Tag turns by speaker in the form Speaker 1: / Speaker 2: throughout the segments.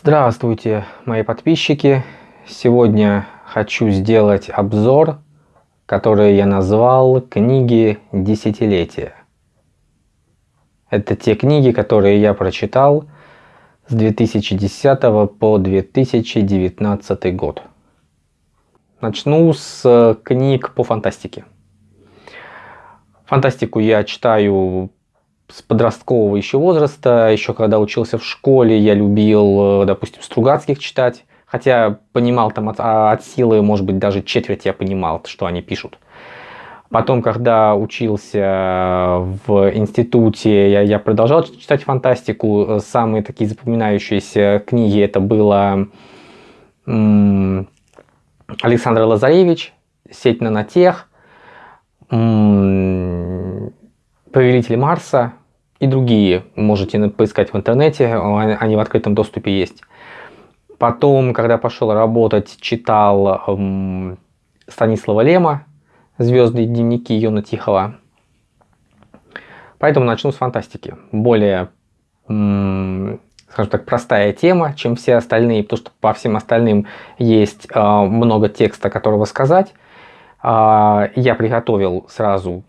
Speaker 1: Здравствуйте, мои подписчики! Сегодня хочу сделать обзор, который я назвал «Книги десятилетия». Это те книги, которые я прочитал с 2010 по 2019 год. Начну с книг по фантастике. Фантастику я читаю с подросткового еще возраста, еще когда учился в школе, я любил, э, допустим, Стругацких читать, хотя понимал там от, а, от силы, может быть, даже четверть я понимал, что они пишут. Потом, когда учился в институте, я, я продолжал читать фантастику. Самые такие запоминающиеся книги это было Александр Лазаревич, «Сеть нанотех», «Повелитель Марса», и другие можете поискать в интернете, они в открытом доступе есть. Потом, когда пошел работать, читал эм, Станислава Лема «Звездные дневники Йона Тихого». Поэтому начну с фантастики. Более, эм, скажем так, простая тема, чем все остальные, потому что по всем остальным есть э, много текста, которого сказать. Э, я приготовил сразу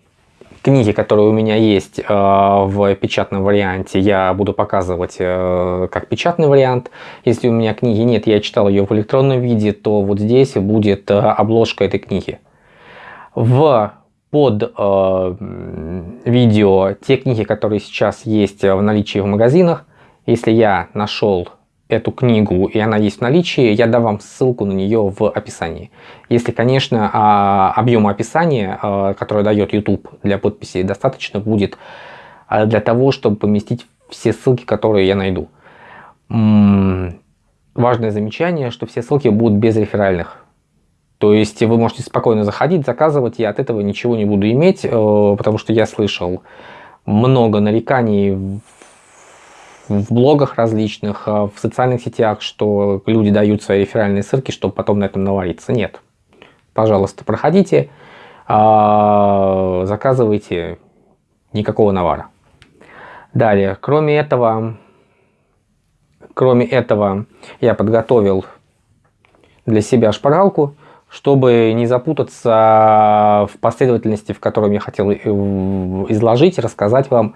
Speaker 1: книги, которые у меня есть э, в печатном варианте, я буду показывать э, как печатный вариант. Если у меня книги нет, я читал ее в электронном виде, то вот здесь будет э, обложка этой книги. В под э, видео те книги, которые сейчас есть в наличии в магазинах, если я нашел эту книгу и она есть в наличии, я дам вам ссылку на нее в описании. Если, конечно, а, объема описания, а, который дает YouTube для подписи, достаточно будет а, для того, чтобы поместить все ссылки, которые я найду. Важное замечание, что все ссылки будут без реферальных. То есть вы можете спокойно заходить, заказывать, я от этого ничего не буду иметь, э, потому что я слышал много нареканий в блогах различных, а, в социальных сетях, что люди дают свои реферальные ссылки, чтобы потом на этом навариться. Нет. Пожалуйста, проходите, а, заказывайте, никакого навара. Далее, кроме этого, кроме этого, я подготовил для себя шпаргалку, чтобы не запутаться в последовательности, в которой я хотел э, изложить, рассказать вам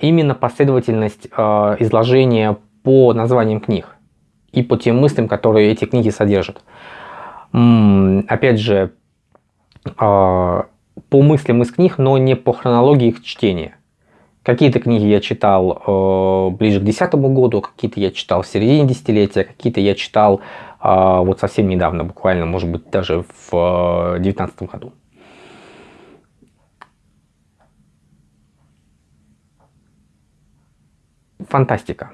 Speaker 1: именно последовательность а, изложения по названиям книг и по тем мыслям, которые эти книги содержат. Опять же, а, по мыслям из книг, но не по хронологии их чтения. Какие-то книги я читал ближе к десятому году, какие-то я читал в середине десятилетия, какие-то я читал вот совсем недавно, буквально, может быть, даже в девятнадцатом году. Фантастика.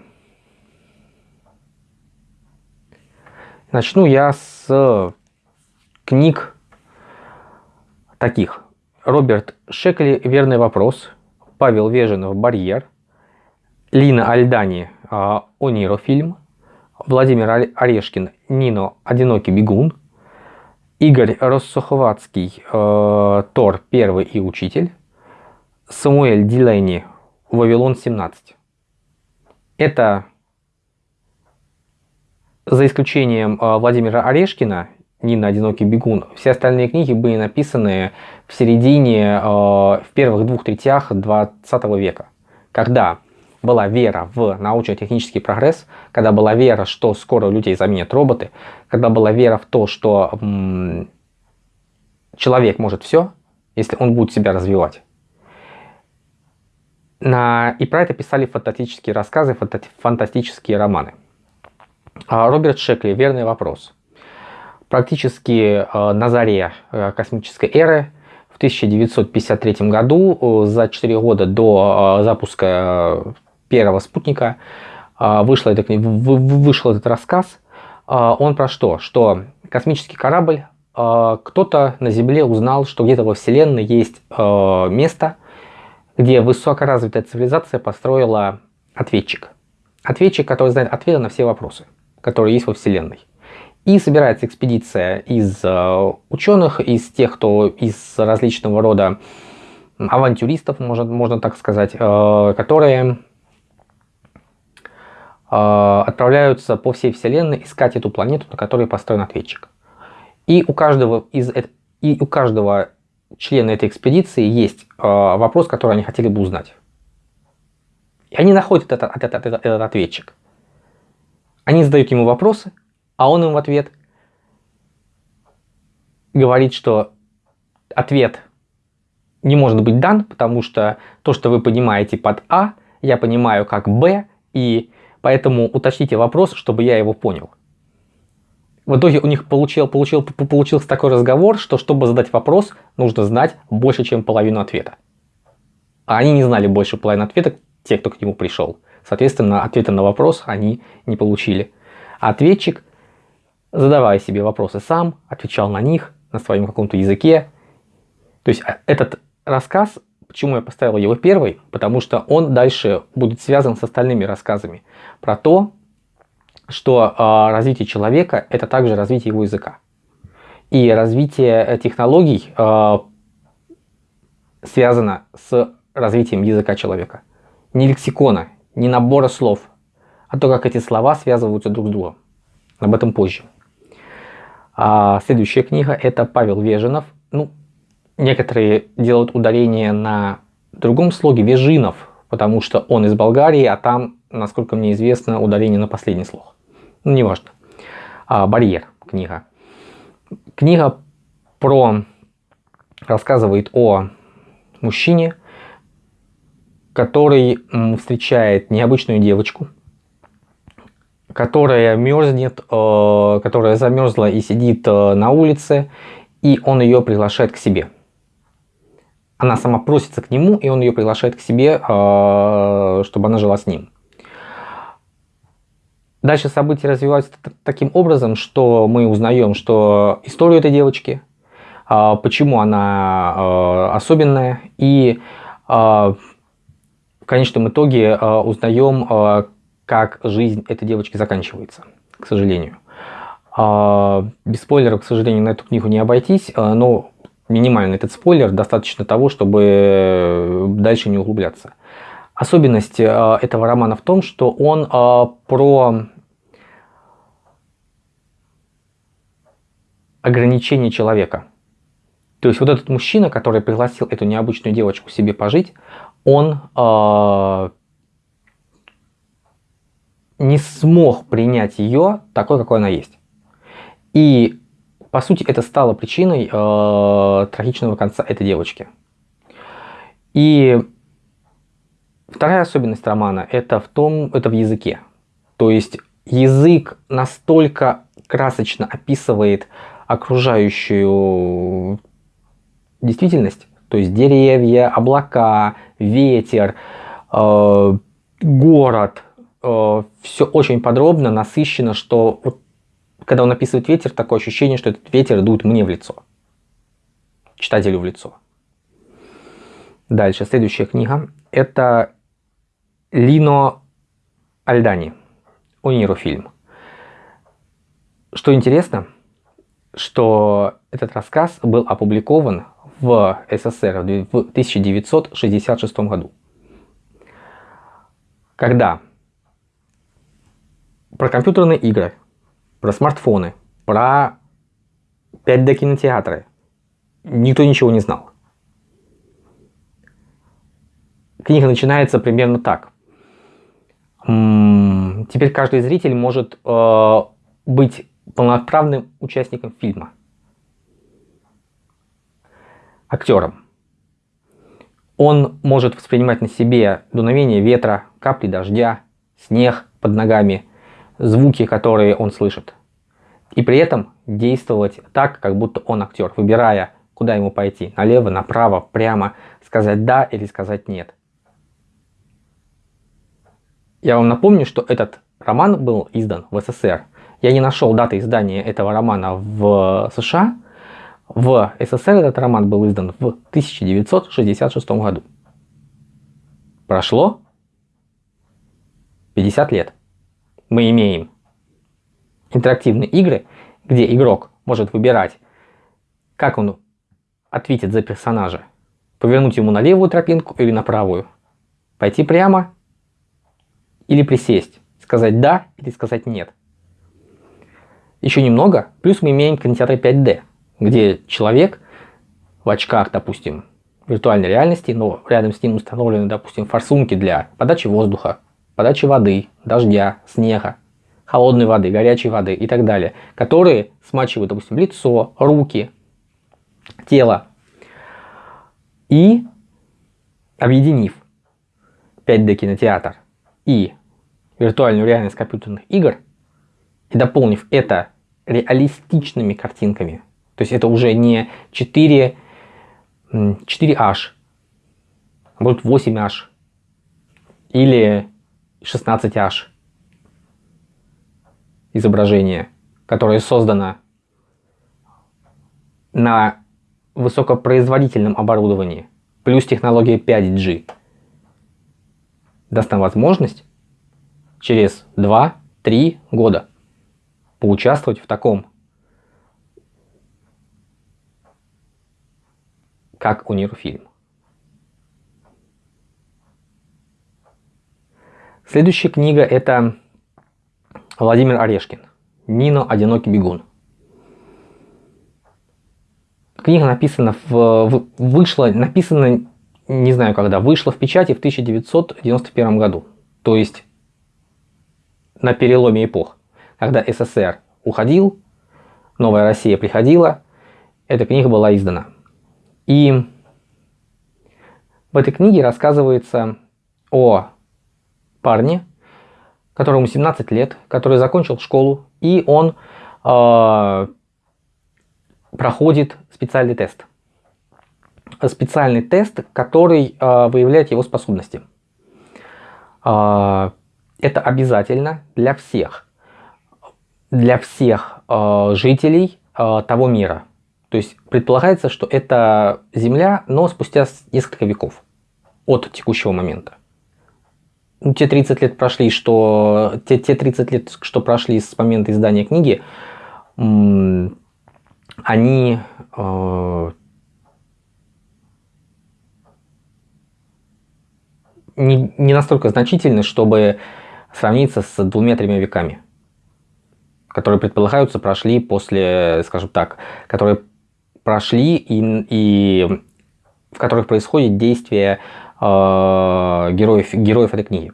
Speaker 1: Начну я с книг таких. Роберт Шекли «Верный вопрос», Павел Веженов «Барьер», Лина Альдани а, «Ониро фильм», Владимир Орешкин «Нино. Одинокий бегун», Игорь Россуховатский а, «Тор. Первый и учитель», Самуэль Дилейни «Вавилон 17». Это, за исключением а, Владимира Орешкина, Нина «Одинокий бегун», все остальные книги были написаны в середине, а, в первых двух третях 20 века, когда была вера в научно-технический прогресс, когда была вера, что скоро людей заменят роботы, когда была вера в то, что человек может все, если он будет себя развивать. И про это писали фантастические рассказы, фантастические романы. А, Роберт Шекли «Верный вопрос». Практически э, на заре э, космической эры в 1953 году, э, за 4 года до запуска первого спутника, вышел этот, вышел этот рассказ. Он про что? Что космический корабль, кто-то на Земле узнал, что где-то во Вселенной есть место, где высокоразвитая цивилизация построила ответчик. Ответчик, который знает ответы на все вопросы, которые есть во Вселенной. И собирается экспедиция из э, ученых, из тех, кто из различного рода авантюристов, можно, можно так сказать, э, которые отправляются по всей Вселенной искать эту планету, на которой построен ответчик. И у каждого, из, и у каждого члена этой экспедиции есть вопрос, который они хотели бы узнать. И они находят этот, этот, этот, этот ответчик. Они задают ему вопросы, а он им в ответ говорит, что ответ не может быть дан, потому что то, что вы понимаете под А, я понимаю как Б, и поэтому уточните вопрос, чтобы я его понял. В итоге у них получил, получил, получился такой разговор, что чтобы задать вопрос, нужно знать больше, чем половину ответа. А они не знали больше половины ответа, те, кто к нему пришел. Соответственно, ответа на вопрос они не получили. Ответчик, задавая себе вопросы сам, отвечал на них на своем каком-то языке. То есть а, этот рассказ, почему я поставил его первый, потому что он дальше будет связан с остальными рассказами про то, что э, развитие человека это также развитие его языка. И развитие технологий э, связано с развитием языка человека. Не лексикона, не набора слов, а то, как эти слова связываются друг с другом. Об этом позже. А следующая книга это Павел Вежинов. Ну, некоторые делают ударение на другом слоге Вежинов, потому что он из Болгарии, а там, насколько мне известно, ударение на последний слог. Ну, неважно. А, Барьер книга. Книга про рассказывает о мужчине, который встречает необычную девочку, которая мерзнет, э, которая замерзла и сидит э, на улице, и он ее приглашает к себе. Она сама просится к нему, и он ее приглашает к себе, э, чтобы она жила с ним. Дальше события развиваются таким образом, что мы узнаем, что историю этой девочки, почему она особенная, и в конечном итоге узнаем, как жизнь этой девочки заканчивается, к сожалению. А, без спойлеров, к сожалению, на эту книгу не обойтись, а, но минимальный этот спойлер достаточно того, чтобы дальше не углубляться. Особенность а, этого романа в том, что он про ограничение человека. То есть вот этот мужчина, который пригласил эту необычную девочку себе пожить, он не смог принять ее такой, какой она есть. И, по сути, это стало причиной э, трагичного конца этой девочки. И вторая особенность романа это в том, это в языке. То есть язык настолько красочно описывает окружающую действительность, то есть деревья, облака, ветер, э, город, э, все очень подробно, насыщенно, что вот, когда он описывает ветер, такое ощущение, что этот ветер дует мне в лицо, читателю в лицо. Дальше, следующая книга. Это Лино Альдани, Униро фильм. Что интересно, что этот рассказ был опубликован в СССР в 1966 году. Когда про компьютерные игры, про смартфоны, про 5D кинотеатры. Никто ничего не знал. Книга начинается примерно так. Теперь каждый зритель может э, быть полноправным участником фильма. Актером. Он может воспринимать на себе дуновение ветра, капли дождя, снег под ногами, звуки, которые он слышит. И при этом действовать так, как будто он актер, выбирая, куда ему пойти, налево, направо, прямо, сказать «да» или сказать «нет». Я вам напомню, что этот роман был издан в СССР. Я не нашел даты издания этого романа в США. В СССР этот роман был издан в 1966 году. Прошло 50 лет мы имеем интерактивные игры, где игрок может выбирать, как он ответит за персонажа. Повернуть ему на левую тропинку или на правую. Пойти прямо или присесть. сказать да или сказать нет. Еще немного, плюс мы имеем кинотеатры 5D, где человек в очках, допустим, виртуальной реальности, но рядом с ним установлены, допустим, форсунки для подачи воздуха, подачи воды, дождя, снега, холодной воды, горячей воды и так далее, которые смачивают, допустим, лицо, руки, тело. И объединив 5D кинотеатр и виртуальную реальность компьютерных игр, и дополнив это реалистичными картинками, то есть это уже не 4, 4H, а будет 8H или 16H изображение, которое создано на высокопроизводительном оборудовании, плюс технология 5G, даст нам возможность через 2-3 года поучаствовать в таком, как Универфильм. Следующая книга это Владимир Орешкин. Нино «Одинокий бегун». Книга написана в, вышла, написана, не знаю когда, вышла в печати в 1991 году. То есть на переломе эпох, когда СССР уходил, новая Россия приходила, эта книга была издана. И в этой книге рассказывается о парне, которому 17 лет, который закончил школу, и он э, проходит специальный тест. Специальный тест, который э, выявляет его способности. Э, это обязательно для всех, для всех э, жителей э, того мира. То есть предполагается, что это Земля, но спустя несколько веков от текущего момента. Ну, те 30 лет прошли, что те, те 30 лет, что прошли с момента издания книги, они э, не, не настолько значительны, чтобы сравниться с двумя-тремя веками, которые предполагаются прошли после, скажем так, которые прошли и, и в которых происходит действие э, героев, героев этой книги.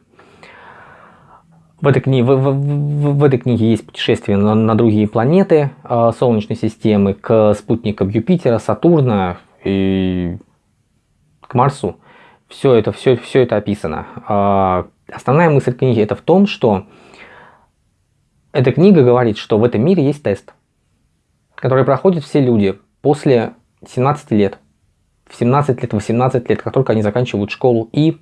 Speaker 1: В этой, книге, в, в, в, этой книге есть путешествие на, на другие планеты э, Солнечной системы, к спутникам Юпитера, Сатурна и к Марсу. Все это, все, все это описано. Основная мысль книги это в том, что эта книга говорит, что в этом мире есть тест, который проходят все люди после 17 лет. В 17 лет, 18 лет, как только они заканчивают школу. И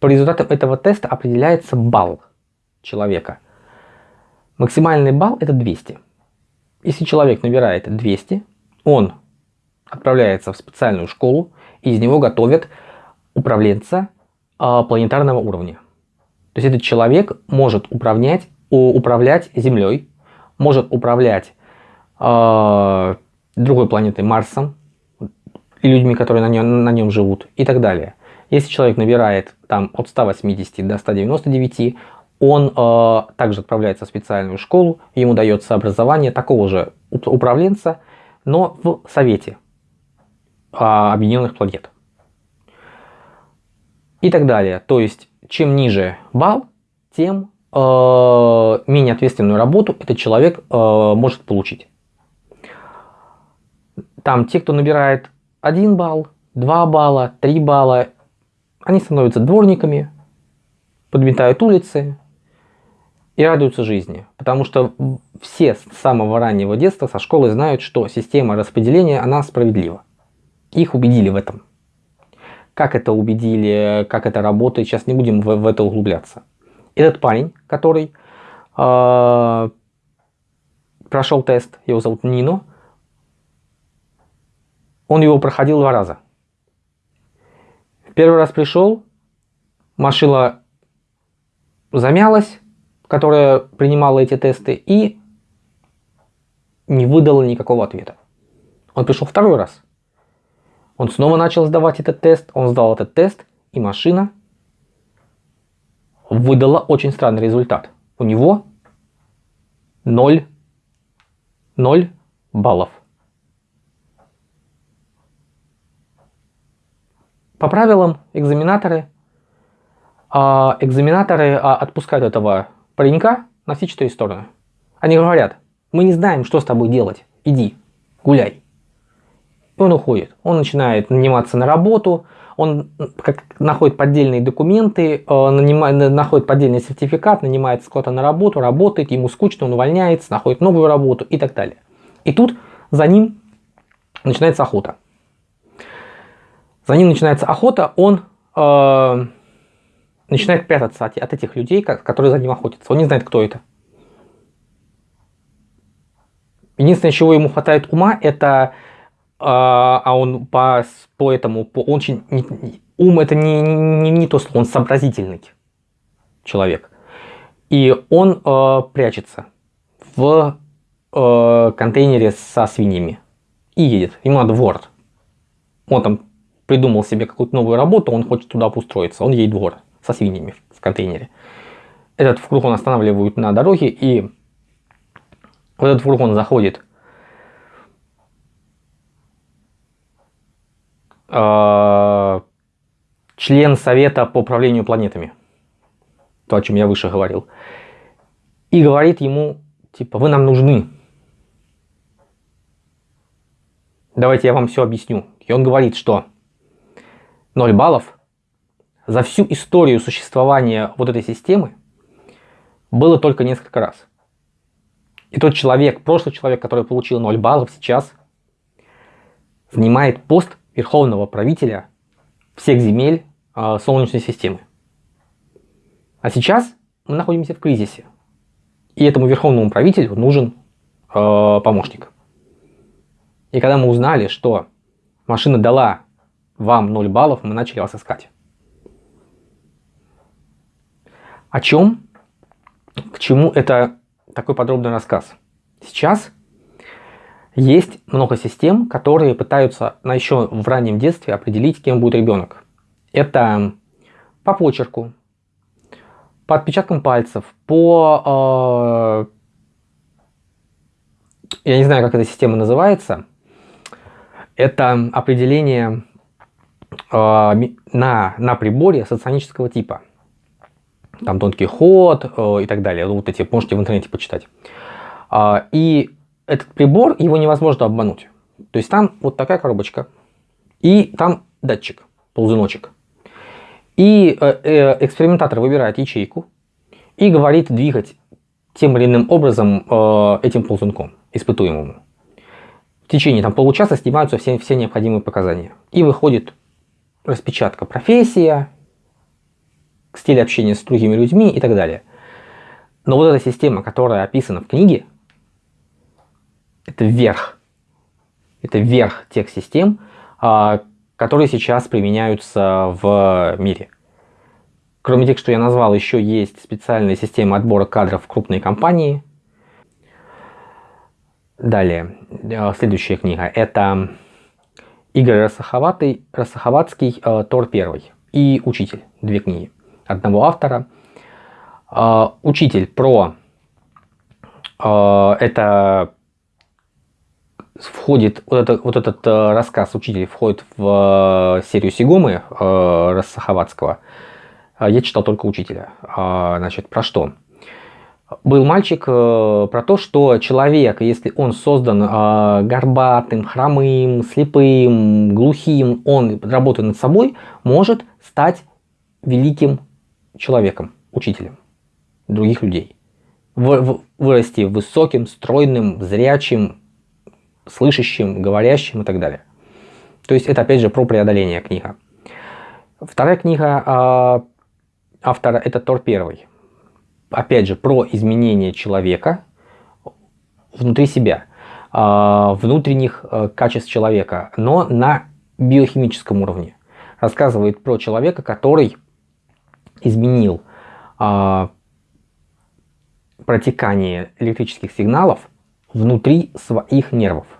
Speaker 1: по результатам этого теста определяется балл человека. Максимальный балл это 200. Если человек набирает 200, он отправляется в специальную школу, и из него готовят управленца планетарного уровня. То есть этот человек может управлять, управлять Землей, может управлять э, другой планетой Марсом и людьми, которые на нем, на нем живут и так далее. Если человек набирает там от 180 до 199, он э, также отправляется в специальную школу, ему дается образование такого же управленца, но в Совете э, Объединенных Планет. И так далее. То есть, чем ниже балл, тем э, менее ответственную работу этот человек э, может получить. Там те, кто набирает 1 балл, 2 балла, 3 балла, они становятся дворниками, подметают улицы, и радуются жизни. Потому что все с самого раннего детства со школы знают, что система распределения, она справедлива. Их убедили в этом. Как это убедили, как это работает, сейчас не будем в, в это углубляться. Этот парень, который э, прошел тест, его зовут Нино, он его проходил два раза. Первый раз пришел, машина замялась, которая принимала эти тесты и не выдала никакого ответа. Он пришел второй раз. Он снова начал сдавать этот тест, он сдал этот тест, и машина выдала очень странный результат. У него 0, 0 баллов. По правилам экзаменаторы, а, экзаменаторы а, отпускают этого паренька на все четыре стороны. Они говорят, мы не знаем, что с тобой делать, иди, гуляй. И он уходит. Он начинает наниматься на работу, он как, находит поддельные документы, э, нанимает, находит поддельный сертификат, нанимается кого-то на работу, работает, ему скучно, он увольняется, находит новую работу и так далее. И тут за ним начинается охота. За ним начинается охота, он э, начинает прятаться от, от этих людей, которые за ним охотятся. Он не знает, кто это. Единственное, чего ему хватает ума, это а, а он по, по этому, по, он очень, не, ум это не, не, не то слово, он сообразительный человек. И он э, прячется в э, контейнере со свиньями и едет. Ему надо город. Он там придумал себе какую-то новую работу, он хочет туда устроиться. Он едет в город со свиньями в контейнере. Этот фургон останавливают на дороге, и вот этот фургон заходит Э, член Совета по управлению планетами, то, о чем я выше говорил, и говорит ему, типа, вы нам нужны. Давайте я вам все объясню. И он говорит, что 0 баллов за всю историю существования вот этой системы было только несколько раз. И тот человек, прошлый человек, который получил 0 баллов, сейчас занимает пост верховного правителя всех земель э, Солнечной системы. А сейчас мы находимся в кризисе. И этому верховному правителю нужен э, помощник. И когда мы узнали, что машина дала вам 0 баллов, мы начали вас искать. О чем? К чему это такой подробный рассказ? Сейчас есть много систем, которые пытаются на еще в раннем детстве определить, кем будет ребенок. Это по почерку, по отпечаткам пальцев, по... Э, я не знаю, как эта система называется. Это определение э, на, на приборе соционического типа. Там тонкий ход э, и так далее. Вот эти можете в интернете почитать. Э, и этот прибор, его невозможно обмануть. То есть там вот такая коробочка, и там датчик, ползуночек. И э, э, экспериментатор выбирает ячейку и говорит двигать тем или иным образом э, этим ползунком, испытуемому. В течение там, получаса снимаются все, все необходимые показания. И выходит распечатка профессия, стиль общения с другими людьми и так далее. Но вот эта система, которая описана в книге, это верх. Это верх тех систем, а, которые сейчас применяются в мире. Кроме тех, что я назвал, еще есть специальная система отбора кадров в крупные компании. Далее, а, следующая книга. Это Игорь Рассаховатый, Рассаховатский э, Тор первый и Учитель. Две книги одного автора. Учитель про... Это входит, вот, это, вот этот э, рассказ учитель входит в э, серию Сигомы э, Рассаховатского. Я читал только учителя. Значит, про что? Был мальчик про то, что человек, если он создан горбатым, хромым, слепым, глухим, он, работая над собой, может стать великим человеком, учителем других людей. Вырасти высоким, стройным, зрячим, слышащим, говорящим и так далее. То есть это опять же про преодоление книга. Вторая книга э, автора это Тор первый. Опять же про изменение человека внутри себя, э, внутренних э, качеств человека, но на биохимическом уровне. Рассказывает про человека, который изменил э, протекание электрических сигналов внутри своих нервов а,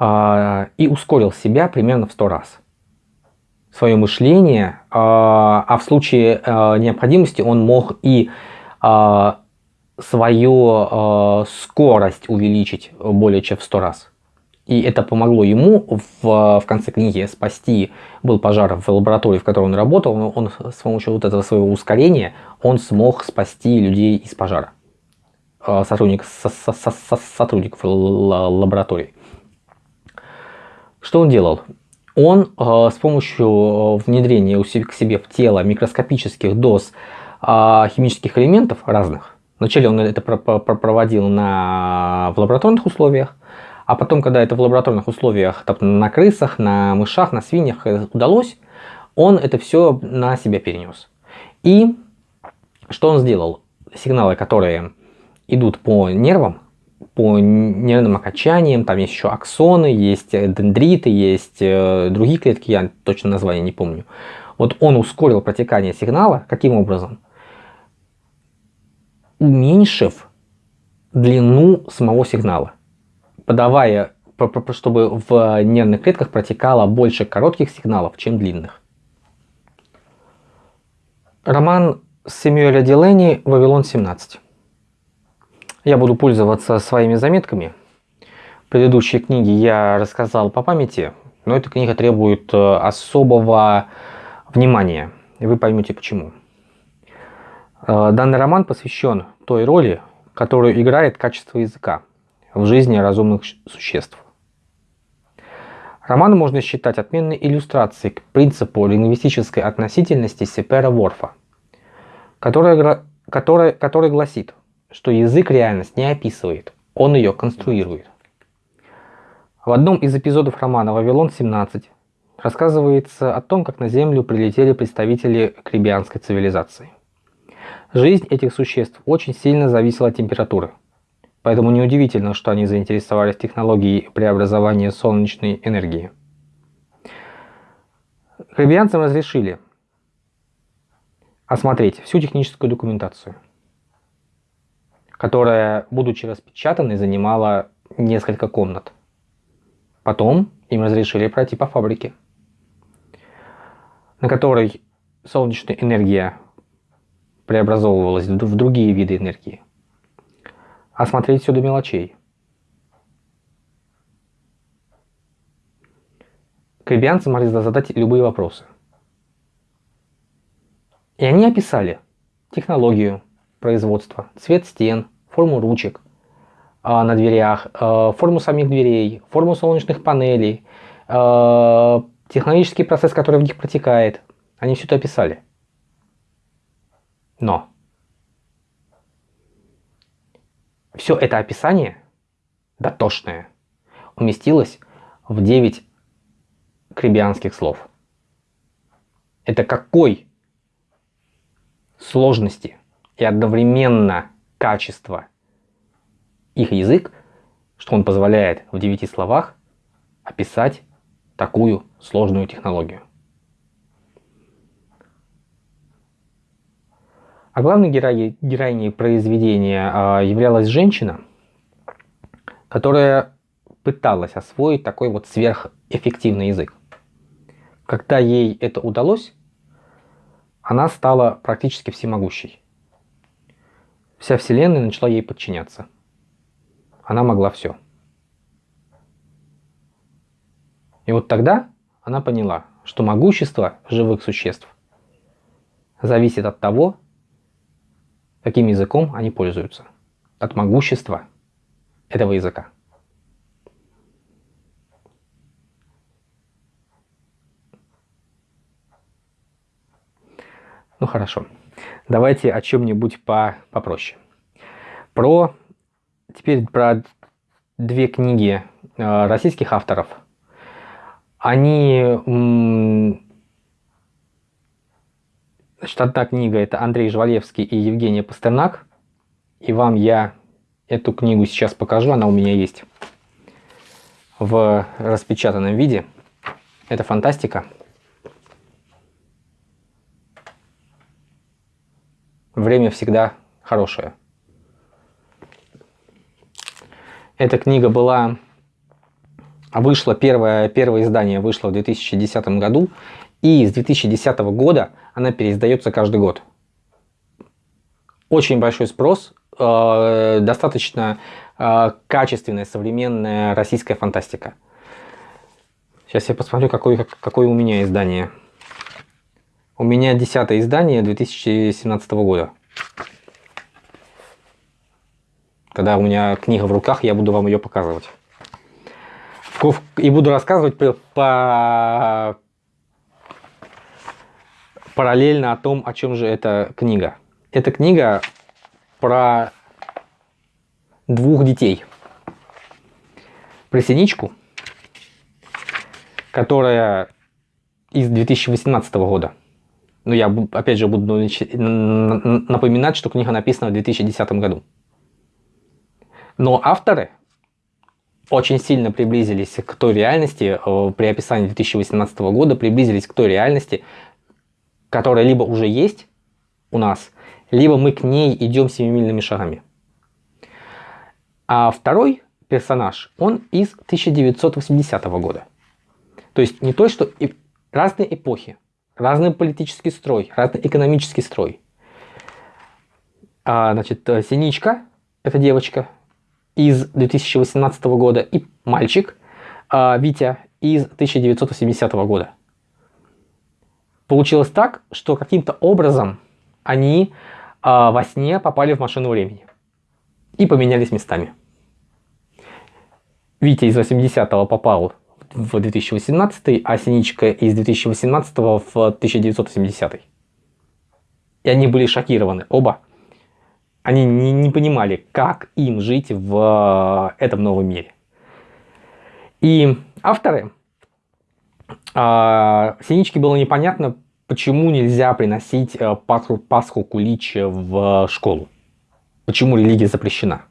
Speaker 1: и ускорил себя примерно в 100 раз. свое мышление, а в случае необходимости он мог и свою скорость увеличить более чем в 100 раз. И это помогло ему в, в конце книги спасти, был пожар в лаборатории, в которой он работал, он, он с помощью вот этого своего ускорения, он смог спасти людей из пожара. Сотрудник, со, со, со, сотрудников лаборатории. Что он делал? Он э, с помощью э, внедрения у себе, к себе в тело микроскопических доз химических элементов разных, вначале он это проводил на, в лабораторных условиях, а потом, когда это в лабораторных условиях, там, на крысах, на мышах, на свиньях э, удалось, он это все на себя перенес. И что он сделал? Сигналы, которые идут по нервам, по нервным окончаниям, там есть еще аксоны, есть дендриты, есть э, другие клетки, я точно название не помню. Вот он ускорил протекание сигнала, каким образом? Уменьшив длину самого сигнала подавая, чтобы в нервных клетках протекало больше коротких сигналов, чем длинных. Роман Сэмюэля Дилени «Вавилон 17». Я буду пользоваться своими заметками. Предыдущие книги я рассказал по памяти, но эта книга требует э, особого внимания, и вы поймете почему. Э, данный роман посвящен той роли, которую играет качество языка в жизни разумных существ. Роман можно считать отменной иллюстрацией к принципу лингвистической относительности Сепера Ворфа, которая, которая, который гласит, что язык реальность не описывает, он ее конструирует. В одном из эпизодов романа «Вавилон-17» рассказывается о том, как на Землю прилетели представители крибианской цивилизации. Жизнь этих существ очень сильно зависела от температуры. Поэтому неудивительно, что они заинтересовались технологией преобразования солнечной энергии. Карибианцам разрешили осмотреть всю техническую документацию, которая, будучи распечатанной, занимала несколько комнат. Потом им разрешили пройти по фабрике, на которой солнечная энергия преобразовывалась в другие виды энергии осмотреть все до мелочей. Карибианцы могли задать любые вопросы. И они описали технологию производства, цвет стен, форму ручек э, на дверях, э, форму самих дверей, форму солнечных панелей, э, технологический процесс, который в них протекает. Они все это описали. Но Все это описание, дотошное, уместилось в 9 крибианских слов. Это какой сложности и одновременно качество их язык, что он позволяет в 9 словах описать такую сложную технологию. А главной героиней, героиней произведения а, являлась женщина, которая пыталась освоить такой вот сверхэффективный язык. Когда ей это удалось, она стала практически всемогущей. Вся Вселенная начала ей подчиняться. Она могла все. И вот тогда она поняла, что могущество живых существ зависит от того, каким языком они пользуются, от могущества этого языка. Ну хорошо, давайте о чем-нибудь по попроще. Про теперь про две книги э, российских авторов. Они Значит, одна книга это Андрей Жвалевский и Евгения Пастернак. И вам я эту книгу сейчас покажу, она у меня есть в распечатанном виде. Это фантастика. Время всегда хорошее. Эта книга была, вышла, первое, первое издание вышло в 2010 году, И с 2010 года она переиздается каждый год. Очень большой спрос, э, достаточно э, качественная современная российская фантастика. Сейчас я посмотрю, какое, какое у меня издание. У меня десятое издание 2017 года. Когда у меня книга в руках, я буду вам ее показывать. И буду рассказывать по параллельно о том, о чем же эта книга. Эта книга про двух детей. Про Синичку, которая из 2018 года. Ну, я опять же буду напоминать, что книга написана в 2010 году. Но авторы очень сильно приблизились к той реальности, э, при описании 2018 года, приблизились к той реальности, которая либо уже есть у нас, либо мы к ней идем семимильными шагами. А второй персонаж, он из 1980 года. То есть не то, что и разные эпохи, разный политический строй, разный экономический строй. А, значит, э, Синичка, это девочка из 2018 года, и мальчик, а, Витя, из 1980 года. Получилось так, что каким-то образом они э, во сне попали в машину времени и поменялись местами. Витя из 80-го попал в 2018, а Синичка из 2018 в 1980. И они были шокированы, оба. Они не, не понимали, как им жить в э, этом новом мире. И авторы а, Синичке было непонятно, почему нельзя приносить э, Пасху, Пасху Кулич в школу. Почему религия запрещена.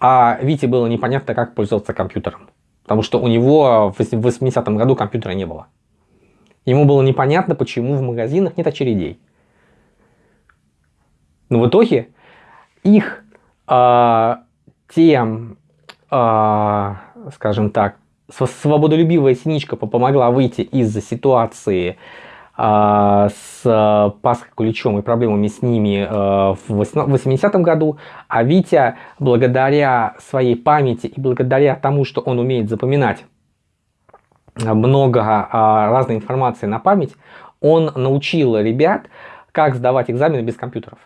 Speaker 1: А Вите было непонятно, как пользоваться компьютером. Потому что у него в 80-м году компьютера не было. Ему было непонятно, почему в магазинах нет очередей. Но в итоге их э, тем, э, скажем так, свободолюбивая синичка помогла выйти из ситуации с Пасхой Куличом и проблемами с ними э, в 80-м году, а Витя, благодаря своей памяти и благодаря тому, что он умеет запоминать много э, разной информации на память, он научил ребят, как сдавать экзамены без компьютеров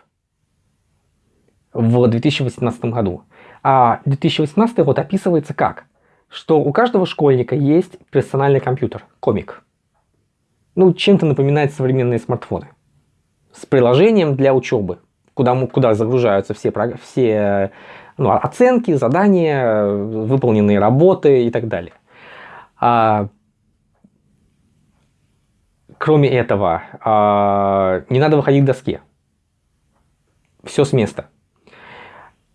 Speaker 1: в 2018 году. А 2018 год описывается как? что у каждого школьника есть персональный компьютер, комик. Ну, чем-то напоминает современные смартфоны. С приложением для учебы, куда, куда загружаются все, все ну, оценки, задания, выполненные работы и так далее. А, кроме этого, а, не надо выходить к доске. Все с места.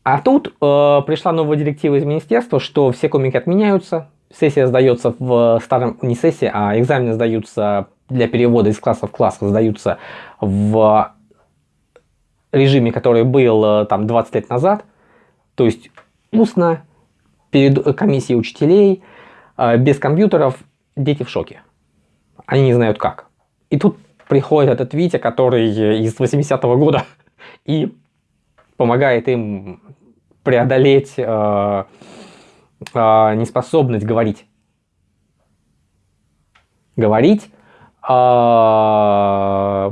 Speaker 1: А тут э, пришла новая директива из министерства, что все комики отменяются, сессия сдается в старом, не сессия, а экзамены сдаются для перевода из класса в класс, сдаются в режиме, который был э, там 20 лет назад, то есть устно, перед комиссией учителей, э, без компьютеров, дети в шоке. Они не знают как. И тут приходит этот Витя, который из 80-го года, и помогает им преодолеть э, э, неспособность говорить. Говорить, э,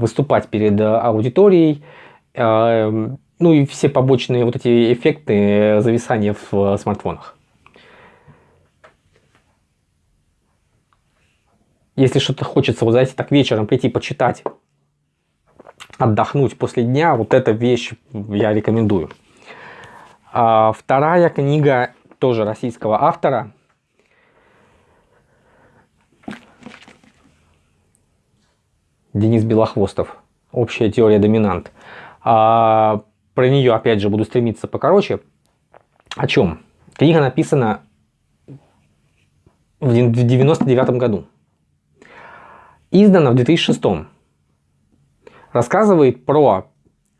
Speaker 1: выступать перед аудиторией, э, ну и все побочные вот эти эффекты зависания в смартфонах. Если что-то хочется, вот знаете, так вечером прийти почитать, отдохнуть после дня, вот эта вещь я рекомендую. А вторая книга тоже российского автора. Денис Белохвостов. Общая теория доминант. А, про нее, опять же, буду стремиться покороче. О чем? Книга написана в 99 году. Издана в 2006. Рассказывает про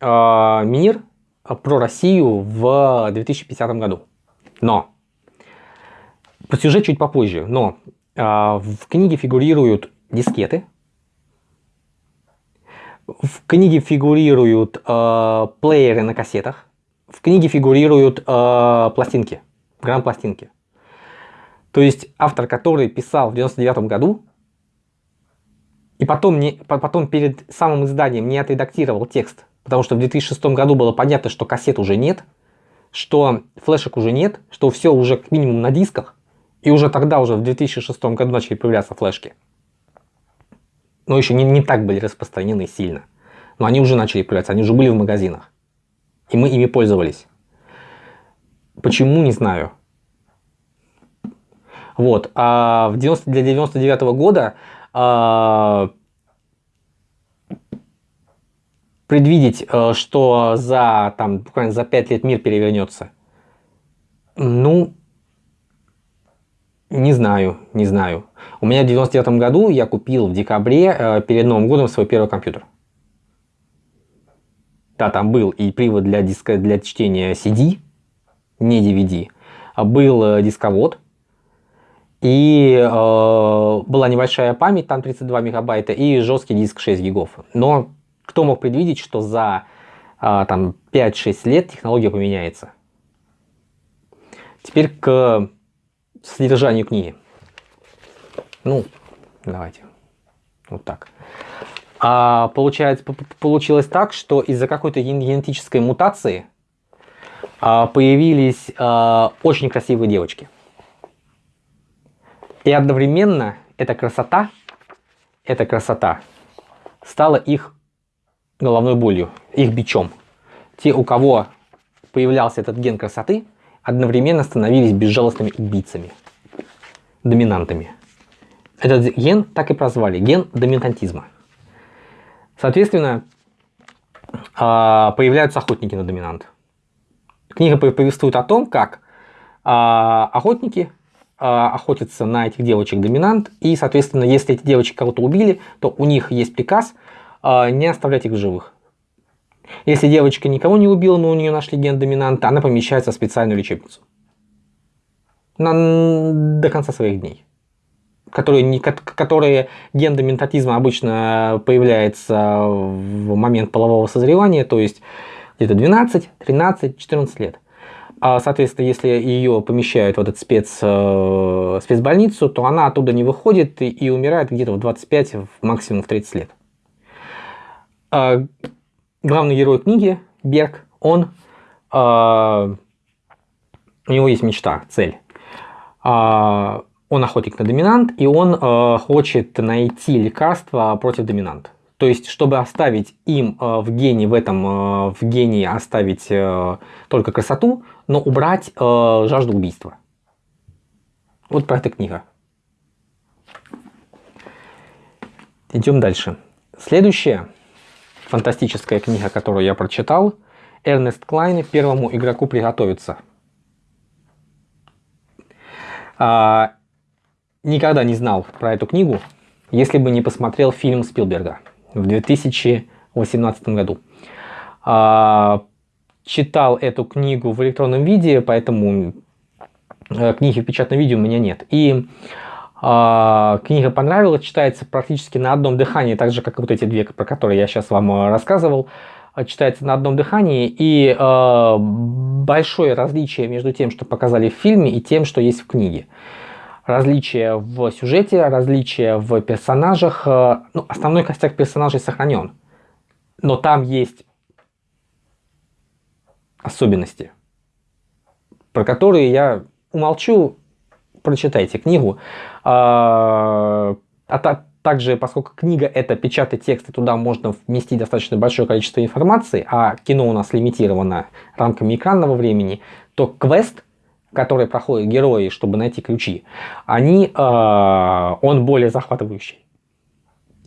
Speaker 1: э, мир, про Россию в 2050 году. Но, по сюжет чуть попозже, но э, в книге фигурируют дискеты. В книге фигурируют э, плееры на кассетах. В книге фигурируют э, пластинки, грамм-пластинки. То есть автор, который писал в 99 году, и потом, не, потом перед самым изданием не отредактировал текст, потому что в 2006 году было понятно, что кассет уже нет, что флешек уже нет, что все уже как минимум на дисках, и уже тогда, уже в 2006 году начали появляться флешки. Но еще не, не так были распространены сильно. Но они уже начали появляться, они уже были в магазинах. И мы ими пользовались. Почему, не знаю. Вот. А в 90, для 99 -го года а, предвидеть, э, что за, там, буквально за 5 лет мир перевернется, ну, не знаю, не знаю. У меня в 99 году я купил в декабре э, перед Новым годом свой первый компьютер. Да, там был и привод для, диска, для чтения CD, не DVD, был э, дисковод, и э, была небольшая память, там 32 мегабайта, и жесткий диск 6 гигов. Но кто мог предвидеть, что за э, там 5-6 лет технология поменяется? Теперь к содержанию книги. Ну, давайте. Вот так. А получается, получилось так, что из-за какой-то генетической мутации а, появились а, очень красивые девочки. И одновременно эта красота, эта красота стала их головной болью, их бичом. Те, у кого появлялся этот ген красоты, одновременно становились безжалостными убийцами, доминантами. Этот ген так и прозвали, ген доминантизма. Соответственно, а, появляются охотники на доминант. Книга повествует о том, как а, охотники а, охотятся на этих девочек-доминант, и, соответственно, если эти девочки кого-то убили, то у них есть приказ не оставлять их в живых. Если девочка никого не убила, но у нее нашли ген доминанта, она помещается в специальную лечебницу. На, до конца своих дней. Которые, которые ген доминантизма обычно появляется в момент полового созревания, то есть где-то 12, 13, 14 лет. А, соответственно, если ее помещают в этот спец, э, спецбольницу, то она оттуда не выходит и, и умирает где-то в 25, максимум в 30 лет. А, главный герой книги, Берг, он, а, у него есть мечта, цель. А, он охотник на доминант, и он а, хочет найти лекарство против доминанта. То есть, чтобы оставить им э, в гене, в этом э, в гене оставить э, только красоту, но убрать жажду убийства. Вот про это книга. Идем дальше. Следующая фантастическая книга, которую я прочитал, Эрнест Клайн «Первому игроку приготовиться». А, никогда не знал про эту книгу, если бы не посмотрел фильм Спилберга в 2018 году. А, читал эту книгу в электронном виде, поэтому э, книги в печатном виде у меня нет. И книга понравилась, читается практически на одном дыхании, так же, как и вот эти две, про которые я сейчас вам э, рассказывал. Читается на одном дыхании, и э, большое различие между тем, что показали в фильме, и тем, что есть в книге различия в сюжете, различия в персонажах. Э, ну, основной костяк персонажей сохранен. Но там есть особенности, про которые я умолчу, прочитайте книгу. А, а также, поскольку книга это печатный текст, и туда можно вместить достаточно большое количество информации, а кино у нас лимитировано рамками экранного времени, то квест которые проходят герои, чтобы найти ключи, они, э, он более захватывающий.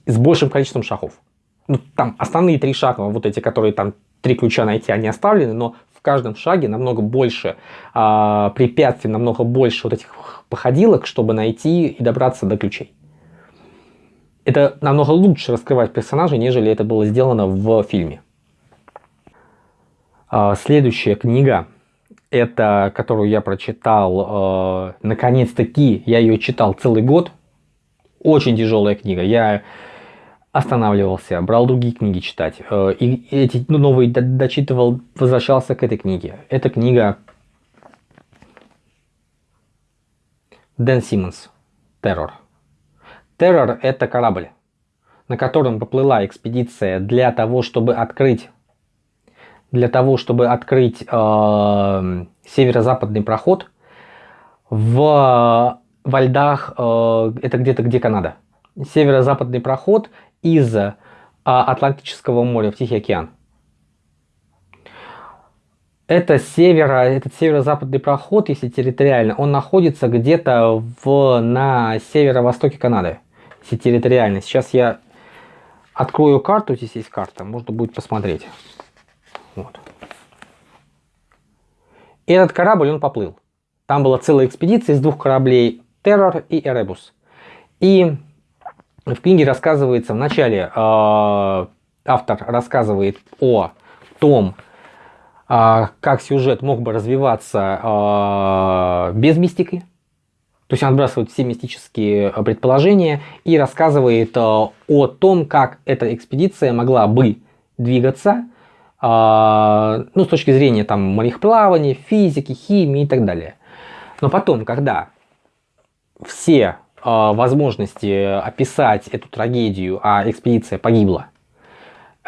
Speaker 1: С большим количеством шагов. Ну, там основные три шага, вот эти, которые там три ключа найти, они оставлены, но в каждом шаге намного больше э, препятствий, намного больше вот этих походилок, чтобы найти и добраться до ключей. Это намного лучше раскрывать персонажей, нежели это было сделано в фильме. Э, следующая книга это, которую я прочитал, э, наконец-таки, я ее читал целый год, Очень тяжелая книга. Я останавливался, брал другие книги читать. Э, и эти ну, новые дочитывал, возвращался к этой книге. Эта книга Дэн Симмонс. Террор. Террор – это корабль, на котором поплыла экспедиция для того, чтобы открыть для того, чтобы открыть э, северо-западный проход в, во льдах, э, это где-то где Канада. Северо-западный проход из э, Атлантического моря в Тихий океан. Это северо, этот северо-западный проход, если территориально, он находится где-то в, на северо-востоке Канады, если территориально. Сейчас я открою карту, здесь есть карта, можно будет посмотреть. Вот. Этот корабль, он поплыл. Там была целая экспедиция из двух кораблей Террор и Эребус. И в книге рассказывается, в начале э, автор рассказывает о том, как сюжет мог бы развиваться э, без мистики. То есть он отбрасывает все мистические предположения и рассказывает о том, как эта экспедиция могла бы двигаться а, ну, с точки зрения там мореплавания, физики, химии и так далее. Но потом, когда все а, возможности описать эту трагедию, а экспедиция погибла, а,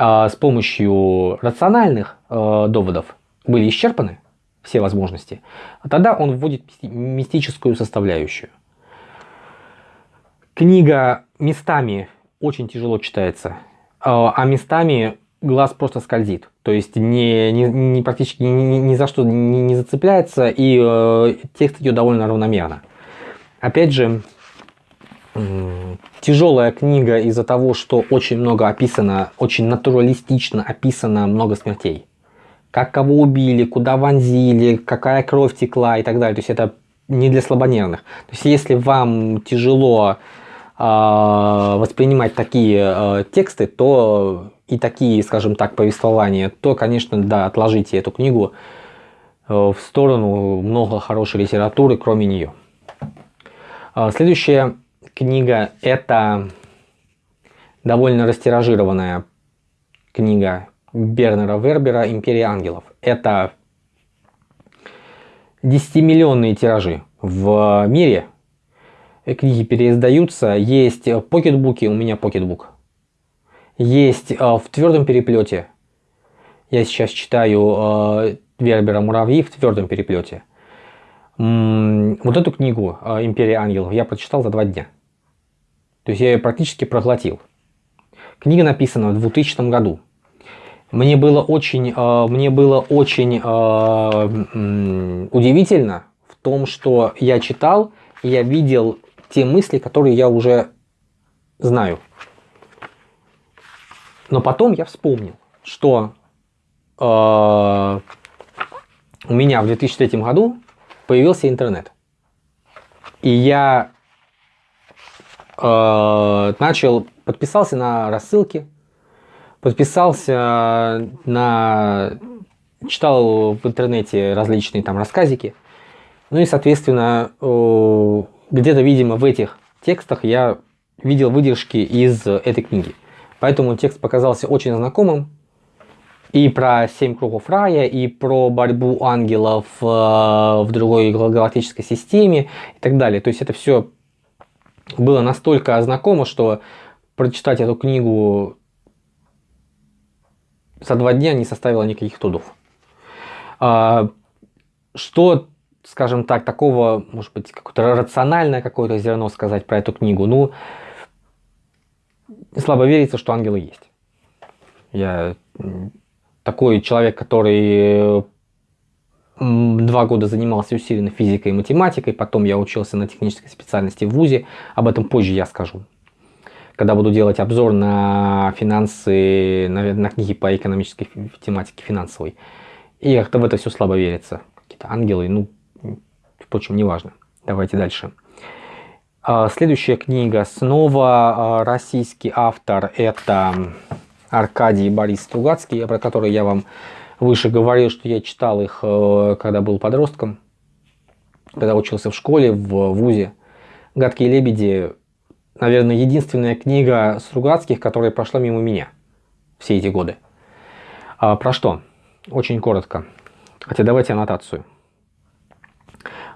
Speaker 1: с помощью рациональных доводов были исчерпаны, все возможности, тогда он вводит мистическую составляющую. Книга местами очень тяжело читается, а местами глаз просто скользит. То есть не, не, не практически ни, ни за что не, не зацепляется, и э, текст идет довольно равномерно. Опять же, э, тяжелая книга из-за того, что очень много описано, очень натуралистично описано много смертей. Как кого убили, куда вонзили, какая кровь текла и так далее. То есть это не для слабонервных. То есть если вам тяжело э, воспринимать такие э, тексты, то и такие, скажем так, повествования, то, конечно, да, отложите эту книгу э, в сторону, много хорошей литературы, кроме нее. А, следующая книга – это довольно растиражированная книга Бернера Вербера «Империя ангелов». Это 10-миллионные тиражи в мире. Книги переиздаются. Есть покетбуки, у меня покетбук есть а, в твердом переплете. Я сейчас читаю а, Вербера «Муравьи» в твердом переплете. Вот эту книгу а, «Империя ангелов» я прочитал за два дня. То есть я ее практически проглотил. Книга написана в 2000 году. Мне было очень, мне было очень удивительно в том, что я читал, и я видел те мысли, которые я уже знаю. Но потом я вспомнил, что э, у меня в 2003 году появился интернет. И я э, начал, подписался на рассылки, подписался на, читал в интернете различные там рассказики. Ну и, соответственно, э, где-то, видимо, в этих текстах я видел выдержки из этой книги. Поэтому текст показался очень знакомым. И про семь кругов рая, и про борьбу ангелов э, в другой галактической системе и так далее. То есть это все было настолько знакомо, что прочитать эту книгу за два дня не составило никаких трудов. А, что, скажем так, такого, может быть, какое-то рациональное какое-то зерно сказать про эту книгу? Ну, слабо верится, что ангелы есть. Я такой человек, который два года занимался усиленно физикой и математикой, потом я учился на технической специальности в ВУЗе, об этом позже я скажу. Когда буду делать обзор на финансы, на, на книги по экономической тематике финансовой. И как-то в это все слабо верится. Какие-то ангелы, ну, впрочем, неважно. Давайте дальше. А, следующая книга, снова а, российский автор, это Аркадий Борис Стругацкий, про который я вам выше говорил, что я читал их, э, когда был подростком, когда учился в школе, в ВУЗе. «Гадкие лебеди» наверное, единственная книга Стругацких, которая прошла мимо меня все эти годы. А, про что? Очень коротко. Хотя давайте аннотацию.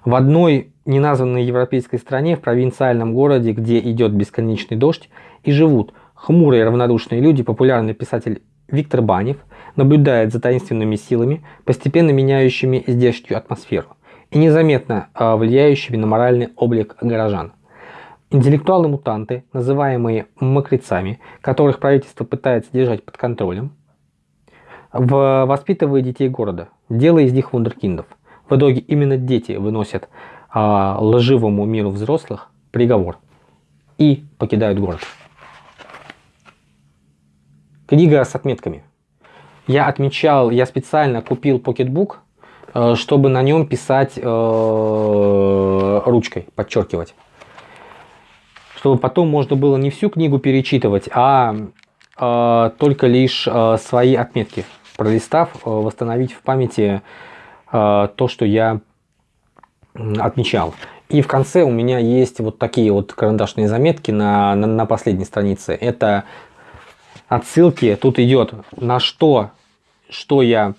Speaker 1: В одной неназванной европейской стране, в провинциальном городе, где идет бесконечный дождь, и живут хмурые равнодушные люди, популярный писатель Виктор Банев наблюдает за таинственными силами, постепенно меняющими здешнюю атмосферу и незаметно а, влияющими на моральный облик горожан. Интеллектуалы-мутанты, называемые мокрецами, которых правительство пытается держать под контролем, воспитывая детей города, делая из них вундеркиндов. В итоге именно дети выносят а, лживому миру взрослых приговор и покидают город. Книга с отметками. Я отмечал, я специально купил покетбук, э, чтобы на нем писать э, ручкой, подчеркивать чтобы потом можно было не всю книгу перечитывать, а э, только лишь э, свои отметки, пролистав, э, восстановить в памяти э, то, что я отмечал. И в конце у меня есть вот такие вот карандашные заметки на, на, на последней странице. Это отсылки, тут идет на что, что я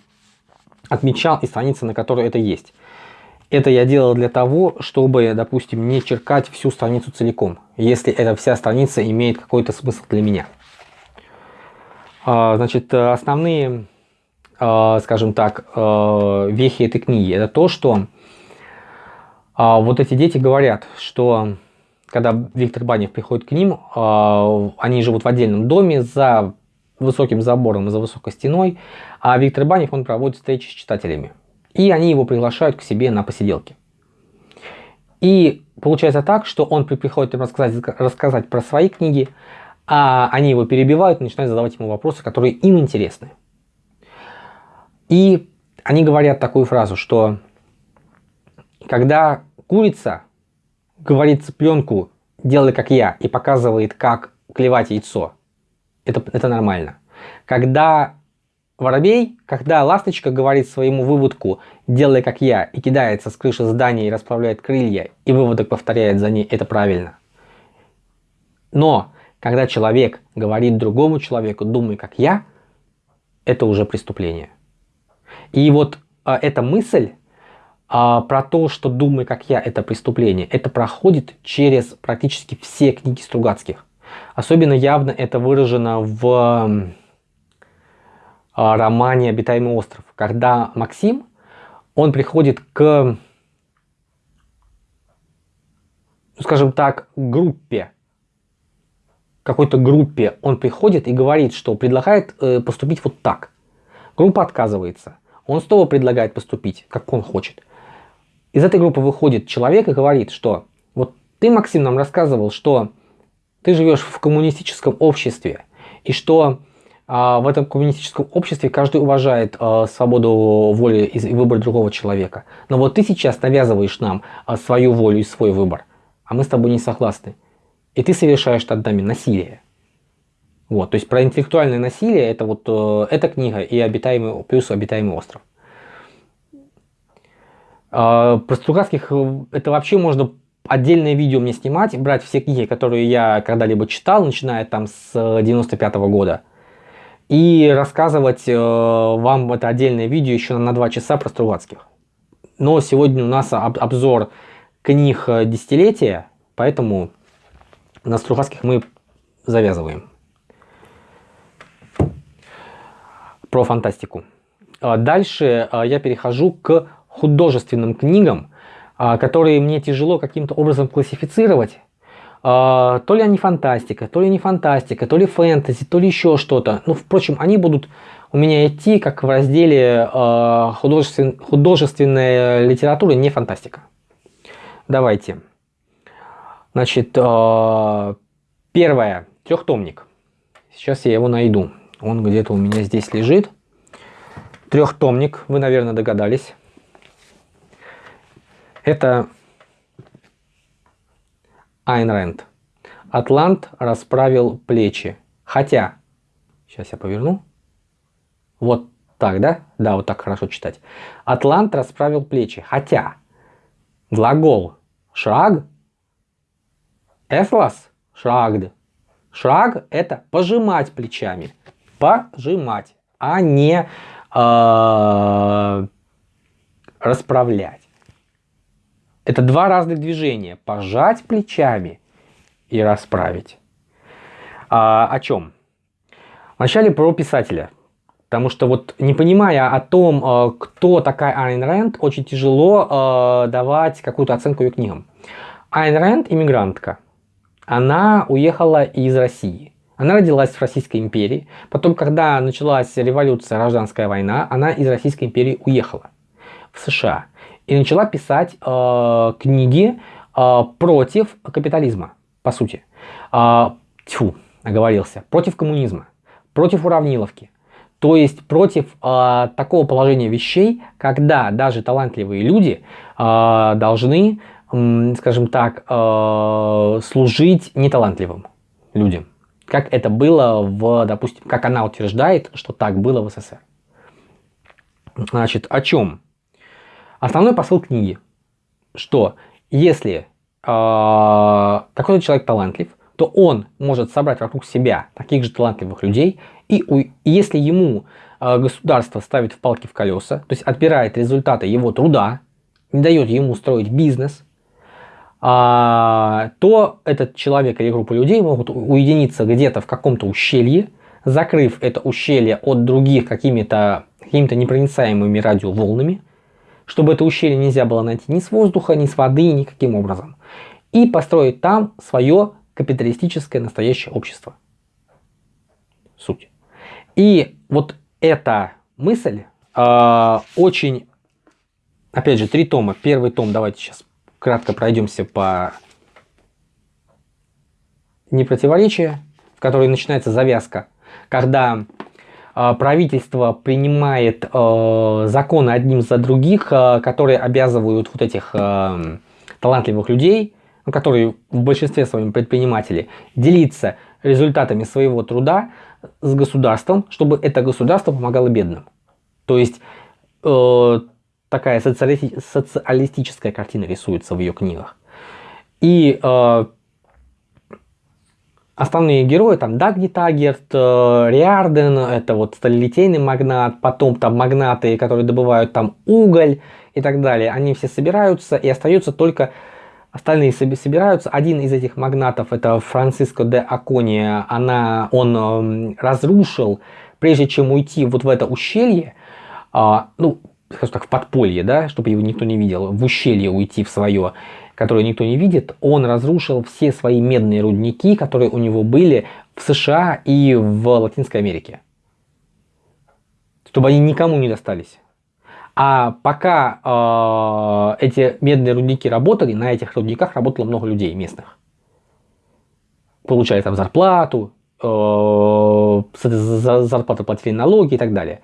Speaker 1: отмечал и страница, на которой это есть. Это я делал для того, чтобы, допустим, не черкать всю страницу целиком, если эта вся страница имеет какой-то смысл для меня. А, значит, основные, а, скажем так, а, вехи этой книги, это то, что вот эти дети говорят, что когда Виктор Банев приходит к ним, они живут в отдельном доме за высоким забором, за высокой стеной, а Виктор Банев, он проводит встречи с читателями. И они его приглашают к себе на посиделки. И получается так, что он приходит им рассказать, рассказать про свои книги, а они его перебивают и начинают задавать ему вопросы, которые им интересны. И они говорят такую фразу, что когда курица говорит цыпленку «делай как я» и показывает, как клевать яйцо, это, это нормально. Когда Воробей, когда ласточка говорит своему выводку «делай как я» и кидается с крыши здания и расправляет крылья, и выводок повторяет за ней, это правильно. Но когда человек говорит другому человеку «думай как я», это уже преступление. И вот а, эта мысль а, про то, что «думай как я» это преступление, это проходит через практически все книги Стругацких. Особенно явно это выражено в романе «Обитаемый остров», когда Максим, он приходит к, скажем так, группе, какой-то группе, он приходит и говорит, что предлагает э, поступить вот так. Группа отказывается. Он снова предлагает поступить, как он хочет. Из этой группы выходит человек и говорит, что вот ты, Максим, нам рассказывал, что ты живешь в коммунистическом обществе, и что а в этом коммунистическом обществе каждый уважает а, свободу воли и выбор другого человека. Но вот ты сейчас навязываешь нам а, свою волю и свой выбор, а мы с тобой не согласны. И ты совершаешь над нами насилие. Вот, то есть про интеллектуальное насилие это вот э, эта книга и обитаемый, плюс обитаемый остров. Про Стругацких э, это вообще можно отдельное видео мне снимать, брать все книги, которые я когда-либо читал, начиная там с 95 -го года и рассказывать э, вам это отдельное видео еще на 2 часа про Стругацких. Но сегодня у нас об, обзор книг э, десятилетия, поэтому на Стругацких мы завязываем. Про фантастику. А дальше э, я перехожу к художественным книгам, которые мне тяжело каким-то образом классифицировать, а, то ли они фантастика, то ли не фантастика, то ли фэнтези, то ли еще что-то. Ну, впрочем, они будут у меня идти как в разделе э, художествен, художественная литература, не фантастика. Давайте. Значит, первое, трехтомник. Сейчас я его найду. Он где-то у меня здесь лежит. Трехтомник, вы, наверное, догадались. Это Айн Рэнд. Атлант расправил плечи. Хотя, сейчас я поверну. Вот так, да? Да, вот так хорошо читать. Атлант расправил плечи. Хотя, глагол шаг, эфлас, Шрагд. Шраг это пожимать плечами. Пожимать, а не э, расправлять. Это два разных движения. Пожать плечами и расправить. А, о чем? Вначале про писателя. Потому что вот не понимая о том, э, кто такая Айн Рэнд, очень тяжело э, давать какую-то оценку ее книгам. Айн Рэнд иммигрантка. Она уехала из России. Она родилась в Российской империи. Потом, когда началась революция, гражданская война, она из Российской империи уехала в США. И начала писать э, книги э, против капитализма, по сути. Э, тьфу, оговорился. Против коммунизма, против уравниловки. То есть против э, такого положения вещей, когда даже талантливые люди э, должны, э, скажем так, э, служить неталантливым людям. Как это было в, допустим, как она утверждает, что так было в СССР. Значит, о чем? Основной посыл книги, что если э, какой-то человек талантлив, то он может собрать вокруг себя таких же талантливых людей, и, и если ему э, государство ставит в палки в колеса, то есть отбирает результаты его труда, не дает ему строить бизнес, а, то этот человек или группа людей могут уединиться где-то в каком-то ущелье, закрыв это ущелье от других какими-то какими, -то, непроницаемыми радиоволнами, чтобы это ущелье нельзя было найти ни с воздуха, ни с воды, никаким образом. И построить там свое капиталистическое настоящее общество. Суть. И вот эта мысль э, очень, опять же, три тома. Первый том, давайте сейчас кратко пройдемся по непротиворечия, в которой начинается завязка, когда правительство принимает э, законы одним за других, э, которые обязывают вот этих талантливых людей ну, которые в большинстве своем предприниматели, делиться результатами своего труда с государством, чтобы это государство помогало бедным. То есть э, такая социали социалистическая картина рисуется в ее книгах. И э, основные герои, там Дагни Тагерт, э, Риарден, это вот сталилитейный магнат, потом там магнаты, которые добывают там уголь и так далее, они все собираются и остается только Остальные собираются. Один из этих магнатов, это Франциско де Акония, она, он э, разрушил, прежде чем уйти вот в это ущелье, э, ну, скажем так, в подполье, да, чтобы его никто не видел, в ущелье уйти в свое, которое никто не видит, он разрушил все свои медные рудники, которые у него были в США и в Латинской Америке. Чтобы они никому не достались. А пока э, эти медные рудники работали, на этих рудниках работало много людей местных. Получали там зарплату, э, за зарплату платили налоги и так далее.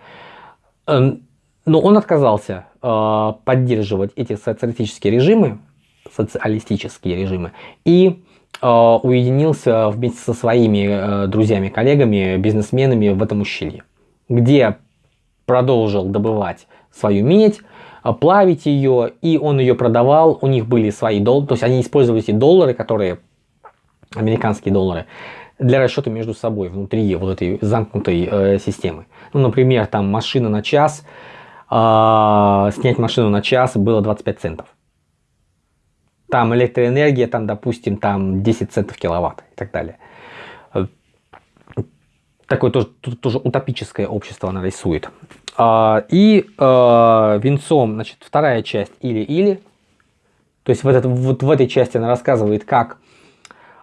Speaker 1: Эм, но он отказался э, поддерживать эти социалистические режимы, социалистические режимы, и э, уединился вместе со своими э, друзьями, коллегами, бизнесменами в этом ущелье, где продолжил добывать свою медь, а, плавить ее, и он ее продавал, у них были свои доллары, то есть они использовали эти доллары, которые, американские доллары, для расчета между собой внутри вот этой замкнутой э, системы. Ну, например, там машина на час, э, снять машину на час было 25 центов. Там электроэнергия, там, допустим, там 10 центов киловатт и так далее. Такое тоже, тоже утопическое общество она рисует. А, и а, венцом, значит, вторая часть или-или. То есть в, этот, вот в этой части она рассказывает, как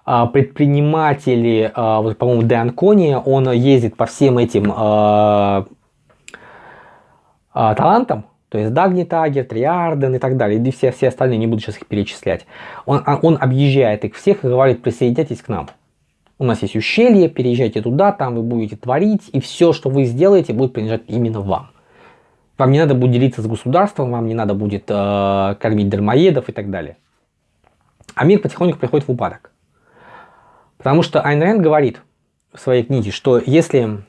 Speaker 1: а, предприниматели, вот, по-моему, Де Анкони, он ездит по всем этим талантам, то есть Дагни Тагер, Триарден и так далее, и все, все остальные, не буду сейчас их перечислять. Он, он объезжает их всех и говорит, присоединяйтесь к нам. У нас есть ущелье, переезжайте туда, там вы будете творить, и все, что вы сделаете, будет принадлежать именно вам. Вам не надо будет делиться с государством, вам не надо будет э, кормить дармоедов и так далее. А мир потихоньку приходит в упадок. Потому что Айн Рэнд говорит в своей книге, что если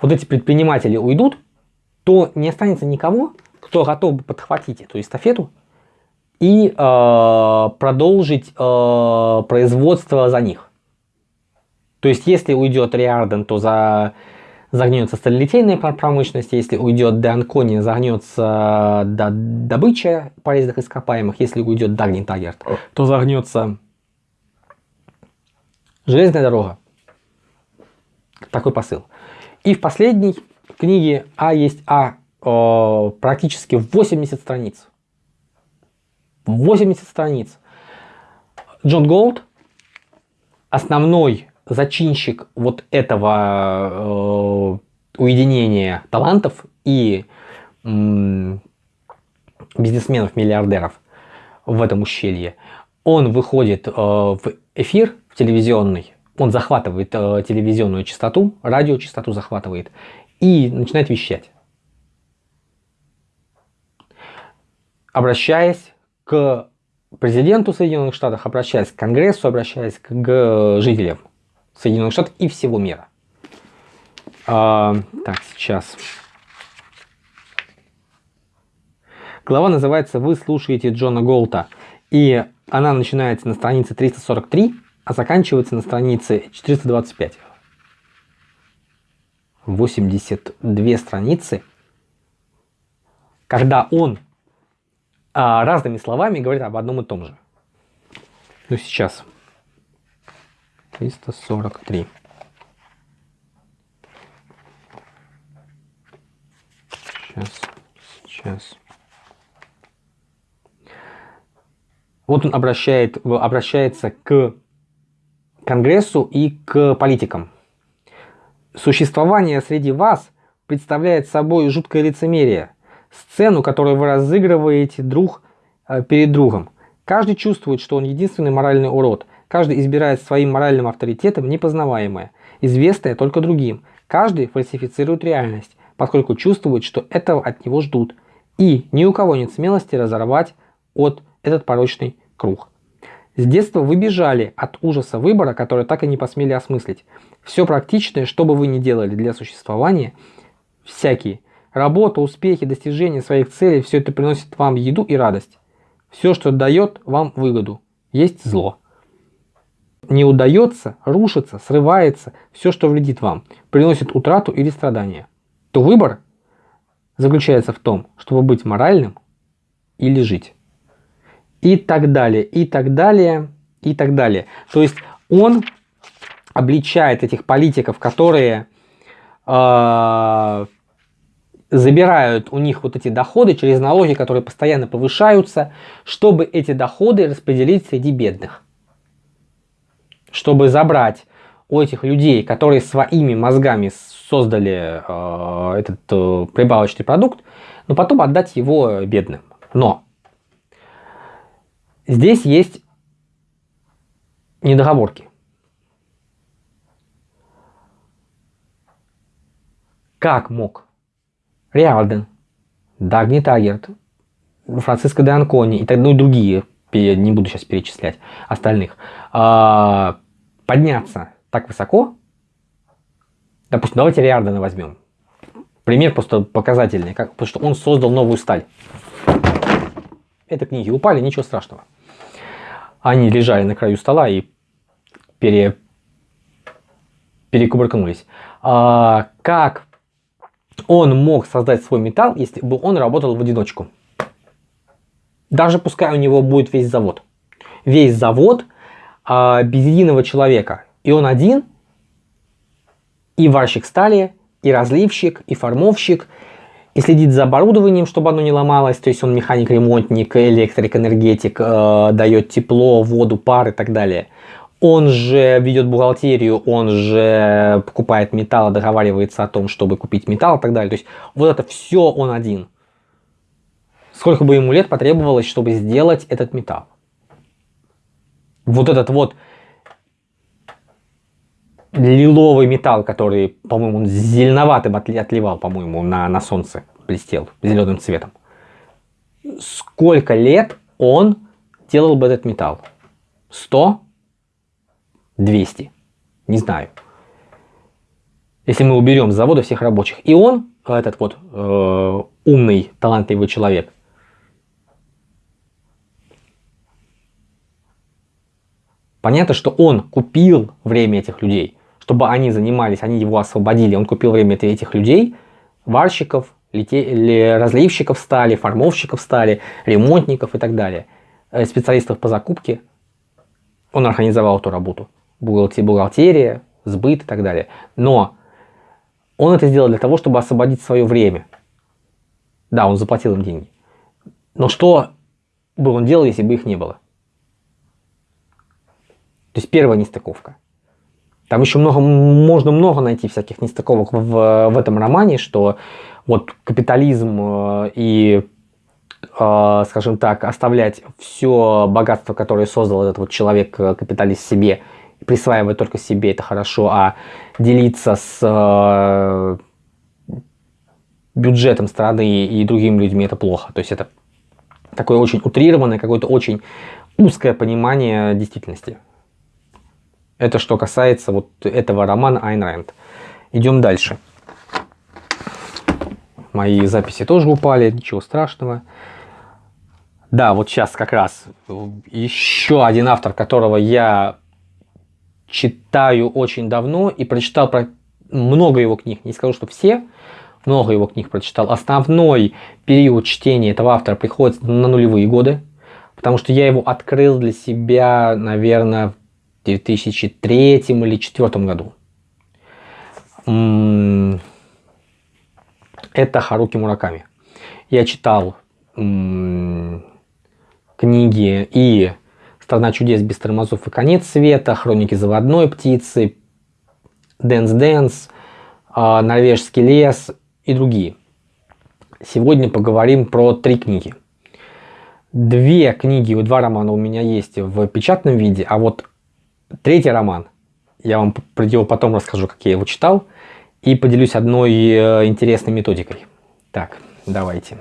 Speaker 1: вот эти предприниматели уйдут, то не останется никого, кто готов бы подхватить эту эстафету и э, продолжить э, производство за них. То есть, если уйдет Риарден, то за, загнется сталилитейная промышленность, если уйдет Деанкони, загнется до, добыча полезных ископаемых, если уйдет Дагни Тагерт, то загнется железная дорога. Такой посыл. И в последней книге А есть А э, практически 80 страниц. 80 страниц. Джон Голд, основной зачинщик вот этого э, уединения талантов и э, бизнесменов-миллиардеров в этом ущелье, он выходит э, в эфир в телевизионный, он захватывает э, телевизионную частоту, радиочастоту захватывает и начинает вещать. Обращаясь к президенту Соединенных Штатов, обращаясь к Конгрессу, обращаясь к жителям Соединенных Штатов и всего мира. А, так, сейчас. Глава называется «Вы слушаете Джона Голта». И она начинается на странице 343, а заканчивается на странице 425. 82 страницы, когда он а, разными словами говорит об одном и том же. Ну, сейчас. 343. Сейчас, сейчас. Вот он обращает, обращается к Конгрессу и к политикам. Существование среди вас представляет собой жуткое лицемерие, сцену, которую вы разыгрываете друг э, перед другом. Каждый чувствует, что он единственный моральный урод. Каждый избирает своим моральным авторитетом непознаваемое, известное только другим. Каждый фальсифицирует реальность, поскольку чувствует, что этого от него ждут. И ни у кого нет смелости разорвать от этот порочный круг. С детства вы бежали от ужаса выбора, который так и не посмели осмыслить. Все практичное, что бы вы ни делали для существования, всякие Работа, успехи, достижения своих целей, все это приносит вам еду и радость. Все, что дает вам выгоду, есть зло. Не удается, рушится, срывается, все, что вредит вам, приносит утрату или страдания. То выбор заключается в том, чтобы быть моральным или жить. И так далее, и так далее, и так далее. То есть он обличает этих политиков, которые э, забирают у них вот эти доходы через налоги, которые постоянно повышаются, чтобы эти доходы распределить среди бедных. Чтобы забрать у этих людей, которые своими мозгами создали э, этот э, прибавочный продукт, но потом отдать его бедным. Но здесь есть недоговорки. Как мог Риалден, Дагни Тагерт, Франциско де Анкони и, так, ну, и другие, не буду сейчас перечислять остальных, а, подняться так высоко, допустим, давайте Риардена возьмем. Пример просто показательный, как, потому что он создал новую сталь. Это книги упали, ничего страшного. Они лежали на краю стола и пере, перекубыркнулись. А, как он мог создать свой металл, если бы он работал в одиночку. Даже пускай у него будет весь завод. Весь завод а, без единого человека. И он один, и варщик стали, и разливщик, и формовщик, и следит за оборудованием, чтобы оно не ломалось. То есть он механик-ремонтник, электрик, энергетик, э, дает тепло, воду, пар и так далее он же ведет бухгалтерию, он же покупает металл, договаривается о том, чтобы купить металл и так далее. То есть вот это все он один. Сколько бы ему лет потребовалось, чтобы сделать этот металл. Вот этот вот лиловый металл, который, по-моему, зеленоватым отливал, по-моему, на, на солнце, блестел зеленым цветом. Сколько лет он делал бы этот металл? 100? 200. Не знаю. Если мы уберем с завода всех рабочих. И он, этот вот э, умный, талантливый человек, Понятно, что он купил время этих людей, чтобы они занимались, они его освободили. Он купил время этих людей, варщиков, разливщиков стали, формовщиков стали, ремонтников и так далее, э, специалистов по закупке. Он организовал эту работу. Бухгалтерия, сбыт и так далее. Но он это сделал для того, чтобы освободить свое время. Да, он заплатил им деньги. Но что бы он делал, если бы их не было? То есть первая нестыковка. Там еще много, можно много найти всяких нестыковок в, в этом романе, что вот капитализм э, и, э, скажем так, оставлять все богатство, которое создал этот вот человек-капиталист э, себе, присваивать только себе, это хорошо, а делиться с бюджетом страны и другими людьми это плохо. То есть это такое очень утрированное, какое-то очень узкое понимание действительности. Это что касается вот этого романа Айн Рэнд. Идем дальше. Мои записи тоже упали, ничего страшного. Да, вот сейчас как раз еще один автор, которого я читаю очень давно и прочитал про много его книг. Не скажу, что все, много его книг прочитал. Основной период чтения этого автора приходится на нулевые годы, потому что я его открыл для себя, наверное, 2003 или 2004 году. Это Харуки Мураками. Я читал книги и «Страна чудес без тормозов» и «Конец света», «Хроники заводной птицы», «Дэнс Дэнс», а, «Норвежский лес» и другие. Сегодня поговорим про три книги. Две книги, два романа у меня есть в печатном виде, а вот третий роман, я вам потом расскажу, как я его читал, и поделюсь одной э, интересной методикой. Так, давайте.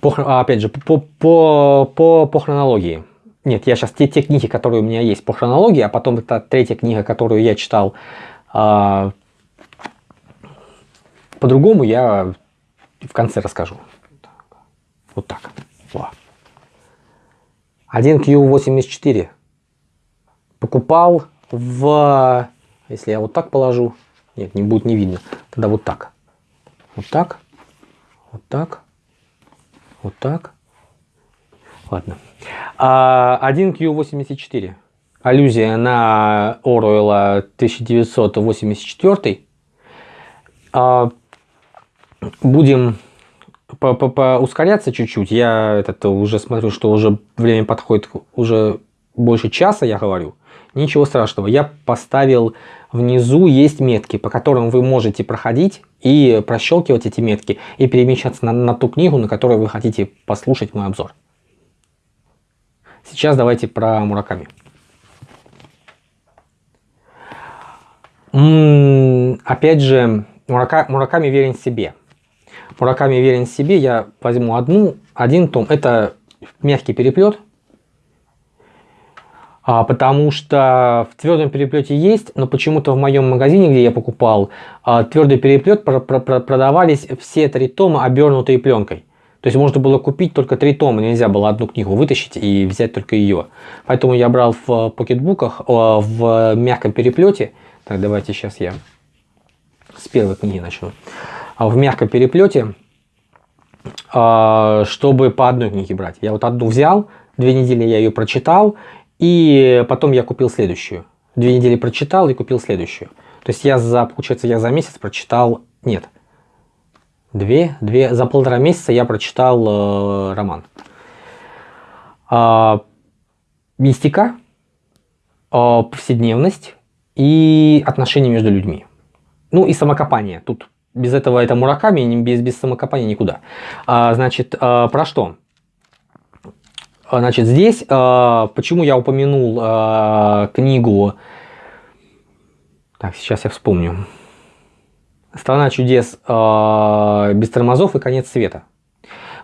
Speaker 1: По, а, опять же, по, по, по, по хронологии. Нет, я сейчас те, те книги, которые у меня есть по хронологии, а потом это третья книга, которую я читал а, по-другому я в конце расскажу. Вот так. Во. 1Q84 покупал в... Если я вот так положу, нет, не будет не видно. Тогда вот так. Вот так. Вот так. Вот так. Ладно. 1Q84. А, Аллюзия на Оруэлла 1984 будем по -по ускоряться чуть-чуть. Я этот уже смотрю, что уже время подходит уже больше часа, я говорю. Ничего страшного. Я поставил внизу есть метки, по которым вы можете проходить и прощелкивать эти метки и перемещаться на, на ту книгу, на которую вы хотите послушать мой обзор. Сейчас давайте про Мураками. М -м, опять же, Мурака, Мураками верен себе. Мураками верен себе, я возьму одну, один том. Это мягкий переплет, а, потому что в твердом переплете есть, но почему-то в моем магазине, где я покупал, а, твердый переплет про про про продавались все три тома обернутые пленкой. То есть можно было купить только три тома, нельзя было одну книгу вытащить и взять только ее. Поэтому я брал в покетбуках в мягком переплете. Так, давайте сейчас я с первой книги начну. А в мягком переплете, а, чтобы по одной книге брать. Я вот одну взял, две недели я ее прочитал, и потом я купил следующую. Две недели прочитал и купил следующую. То есть я за, получается, я за месяц прочитал, нет, две, две, за полтора месяца я прочитал э, роман. Э, мистика, э, повседневность и отношения между людьми. Ну и самокопание. Тут без этого это Мураками, без, без самокопания никуда. А, значит, а, про что? А, значит, здесь, а, почему я упомянул а, книгу... Так, сейчас я вспомню. «Страна чудес а, без тормозов и конец света».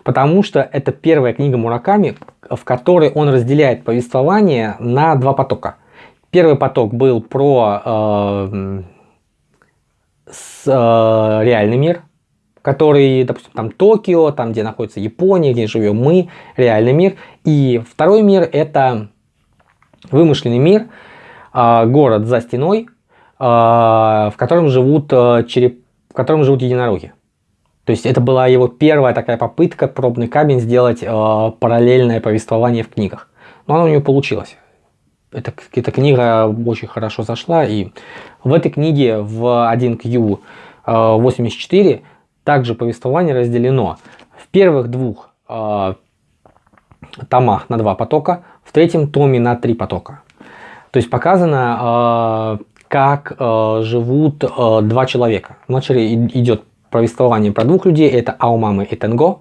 Speaker 1: Потому что это первая книга Мураками, в которой он разделяет повествование на два потока. Первый поток был про... А, с, э, реальный мир, который, допустим, там Токио, там, где находится Япония, где живем мы, реальный мир. И второй мир – это вымышленный мир, а, город за стеной, а, в котором живут, а, череп... в котором живут единороги. То есть это была его первая такая попытка, пробный камень, сделать параллельное повествование в книгах. Но оно у него получилось. Эта, эта книга очень хорошо зашла, и в этой книге в 1Q84 также повествование разделено в первых двух э, томах на два потока, в третьем томе на три потока. То есть показано, э, как э, живут э, два человека. Вначале идет повествование про двух людей, это Аумамы и Тенго,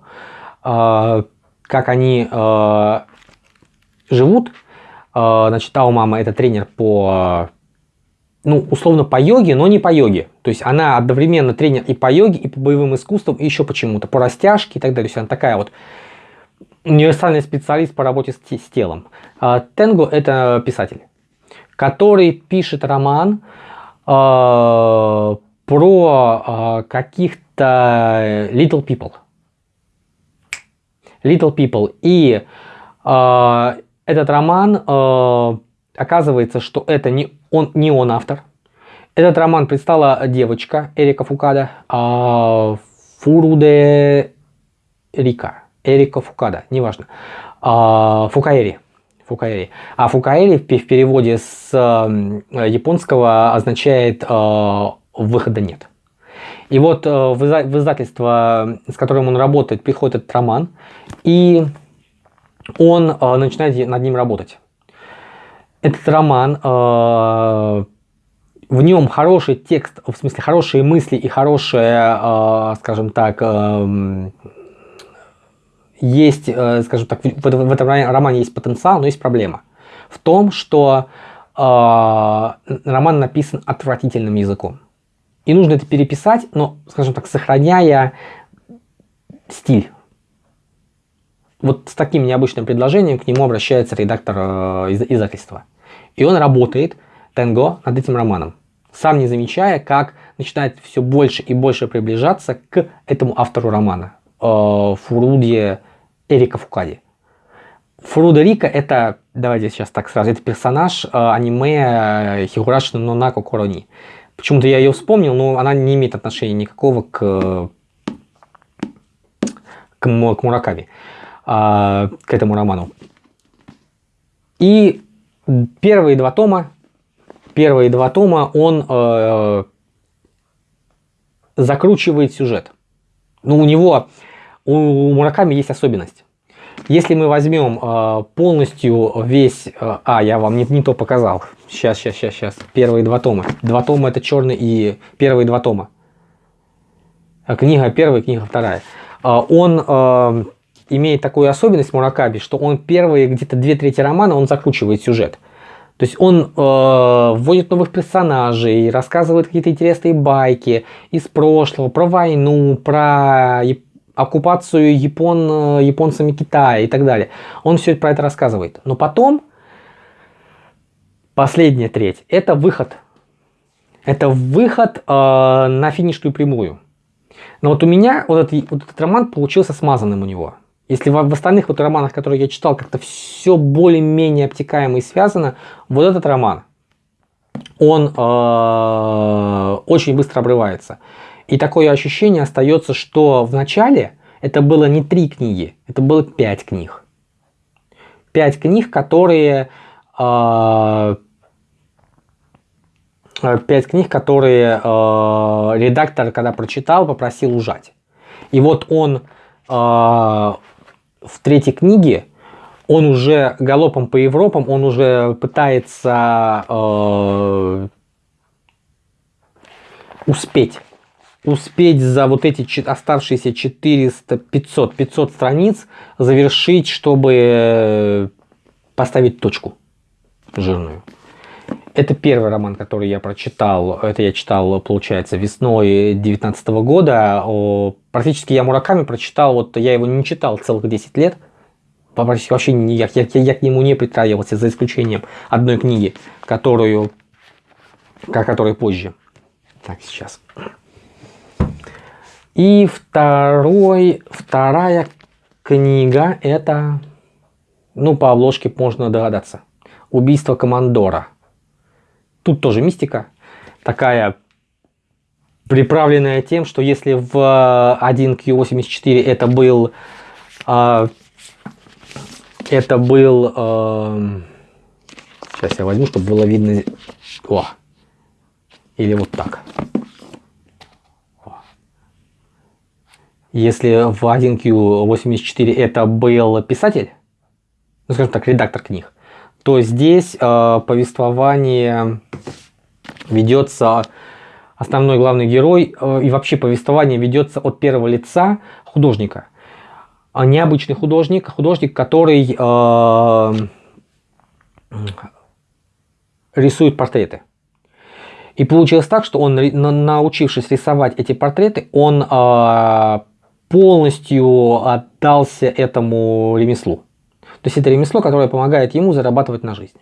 Speaker 1: э, как они э, живут. Э, значит, Аумама это тренер по ну, условно по йоге, но не по йоге. То есть она одновременно тренер и по йоге, и по боевым искусствам, и еще почему-то, по растяжке и так далее. То есть она такая вот универсальный специалист по работе с, с телом. А Тенго это писатель, который пишет роман э, про э, каких-то little people. Little people. И э, этот роман э, оказывается, что это не он, не он автор. Этот роман предстала девочка Эрика Фукада, а Фуруде Рика. Эрика Фукада, неважно. А, Фукаэри. Фукаэри. А Фукаэри в переводе с японского означает а, «выхода нет». И вот а, в издательство, с которым он работает, приходит этот роман, и он а, начинает над ним работать этот роман, э, в нем хороший текст, в смысле хорошие мысли и хорошая, э, скажем так, э, есть, скажем так, в, в этом романе есть потенциал, но есть проблема. В том, что роман написан отвратительным языком. И нужно это переписать, но, скажем так, сохраняя стиль вот с таким необычным предложением к нему обращается редактор э, издательства. И он работает, Тенго, над этим романом, сам не замечая, как начинает все больше и больше приближаться к этому автору романа, э, Фуруде Эрика Фукади. Фуруда Рика это, давайте сейчас так сразу, это персонаж э, аниме Хигураши но Нако Корони. Почему-то я ее вспомнил, но она не имеет отношения никакого к, к, к Мураками. А, к этому роману. И первые два тома, первые два тома он э, закручивает сюжет. Ну, у него, у Мураками есть особенность. Если мы возьмем э, полностью весь... Э, а, я вам не, не то показал. Сейчас, сейчас, сейчас, сейчас. Первые два тома. Два тома это черный и первые два тома. Книга первая, книга вторая. Э, он э, имеет такую особенность Муракаби, что он первые где-то две трети романа он закручивает сюжет. То есть он э, вводит новых персонажей, рассказывает какие-то интересные байки из прошлого, про войну, про оккупацию япон, японцами Китая и так далее. Он все про это рассказывает. Но потом, последняя треть, это выход. Это выход э, на финишную прямую. Но вот у меня вот этот, вот этот роман получился смазанным у него. Если в, в остальных вот романах, которые я читал, как-то все более-менее обтекаемо и связано, вот этот роман, он э, очень быстро обрывается. И такое ощущение остается, что в начале это было не три книги, это было пять книг. Пять книг, которые... Э, пять книг, которые э, редактор, когда прочитал, попросил ужать. И вот он э, в третьей книге он уже галопом по Европам, он уже пытается э, успеть. Успеть за вот эти оставшиеся 400, 500, 500 страниц завершить, чтобы э, поставить точку жирную. Это первый роман, который я прочитал. Это я читал, получается, весной 2019 года. Практически я Мураками прочитал, вот я его не читал целых 10 лет. Вообще не, я, я, я к нему не притрагивался, за исключением одной книги, которую, которой позже. Так, сейчас. И второй, вторая книга это, ну по обложке можно догадаться, «Убийство командора». Тут тоже мистика, такая приправленная тем, что если в 1Q84 это был а, это был а, сейчас я возьму, чтобы было видно о, или вот так. Если в 1Q84 это был писатель ну скажем так редактор книг то здесь э, повествование ведется основной главный герой э, и вообще повествование ведется от первого лица художника. А необычный художник, художник, который э, рисует портреты. И получилось так, что он, научившись рисовать эти портреты, он э, полностью отдался этому ремеслу. То есть это ремесло, которое помогает ему зарабатывать на жизнь.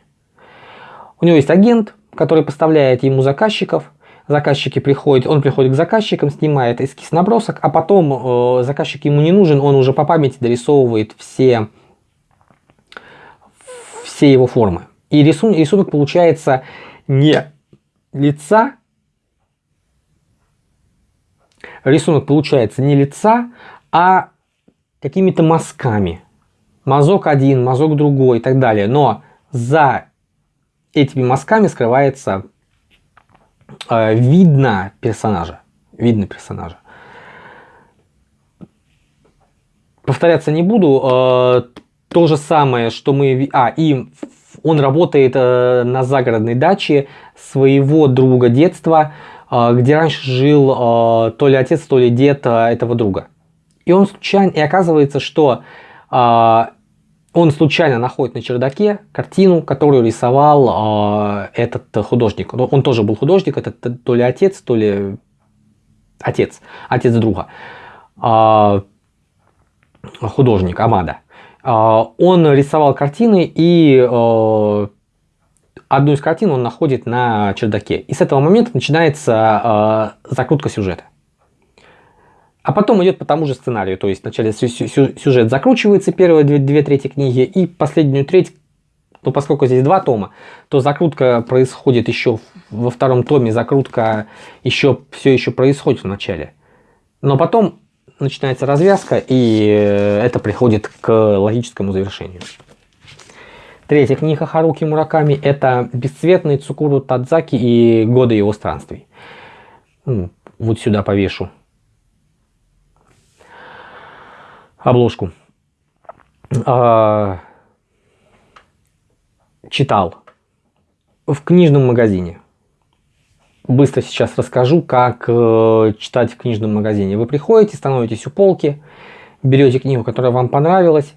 Speaker 1: У него есть агент, который поставляет ему заказчиков, заказчики приходят, он приходит к заказчикам, снимает эскиз набросок, а потом э, заказчик ему не нужен, он уже по памяти дорисовывает все, все его формы. И рисунок, рисунок получается не лица, рисунок получается не лица, а какими-то мазками. Мазок один, мазок другой и так далее. Но за этими мазками скрывается э, видно персонажа. Видно персонажа. Повторяться не буду. Э, то же самое, что мы... А, и он работает э, на загородной даче своего друга детства, э, где раньше жил э, то ли отец, то ли дед э, этого друга. И он случайно... И оказывается, что э, он случайно находит на чердаке картину, которую рисовал э, этот художник. Он тоже был художник, это то ли отец, то ли отец, отец друга. Э, художник Амада. Э, он рисовал картины и э, одну из картин он находит на чердаке. И с этого момента начинается э, закрутка сюжета. А потом идет по тому же сценарию, то есть вначале сюжет закручивается, первые две, две трети книги, и последнюю треть, ну поскольку здесь два тома, то закрутка происходит еще во втором томе, закрутка еще все еще происходит в начале. Но потом начинается развязка, и э, это приходит к логическому завершению. Третья книга Харуки Мураками – это «Бесцветный Цукуру Тадзаки и годы его странствий». Вот сюда повешу обложку. А, читал в книжном магазине. Быстро сейчас расскажу, как э, читать в книжном магазине. Вы приходите, становитесь у полки, берете книгу, которая вам понравилась,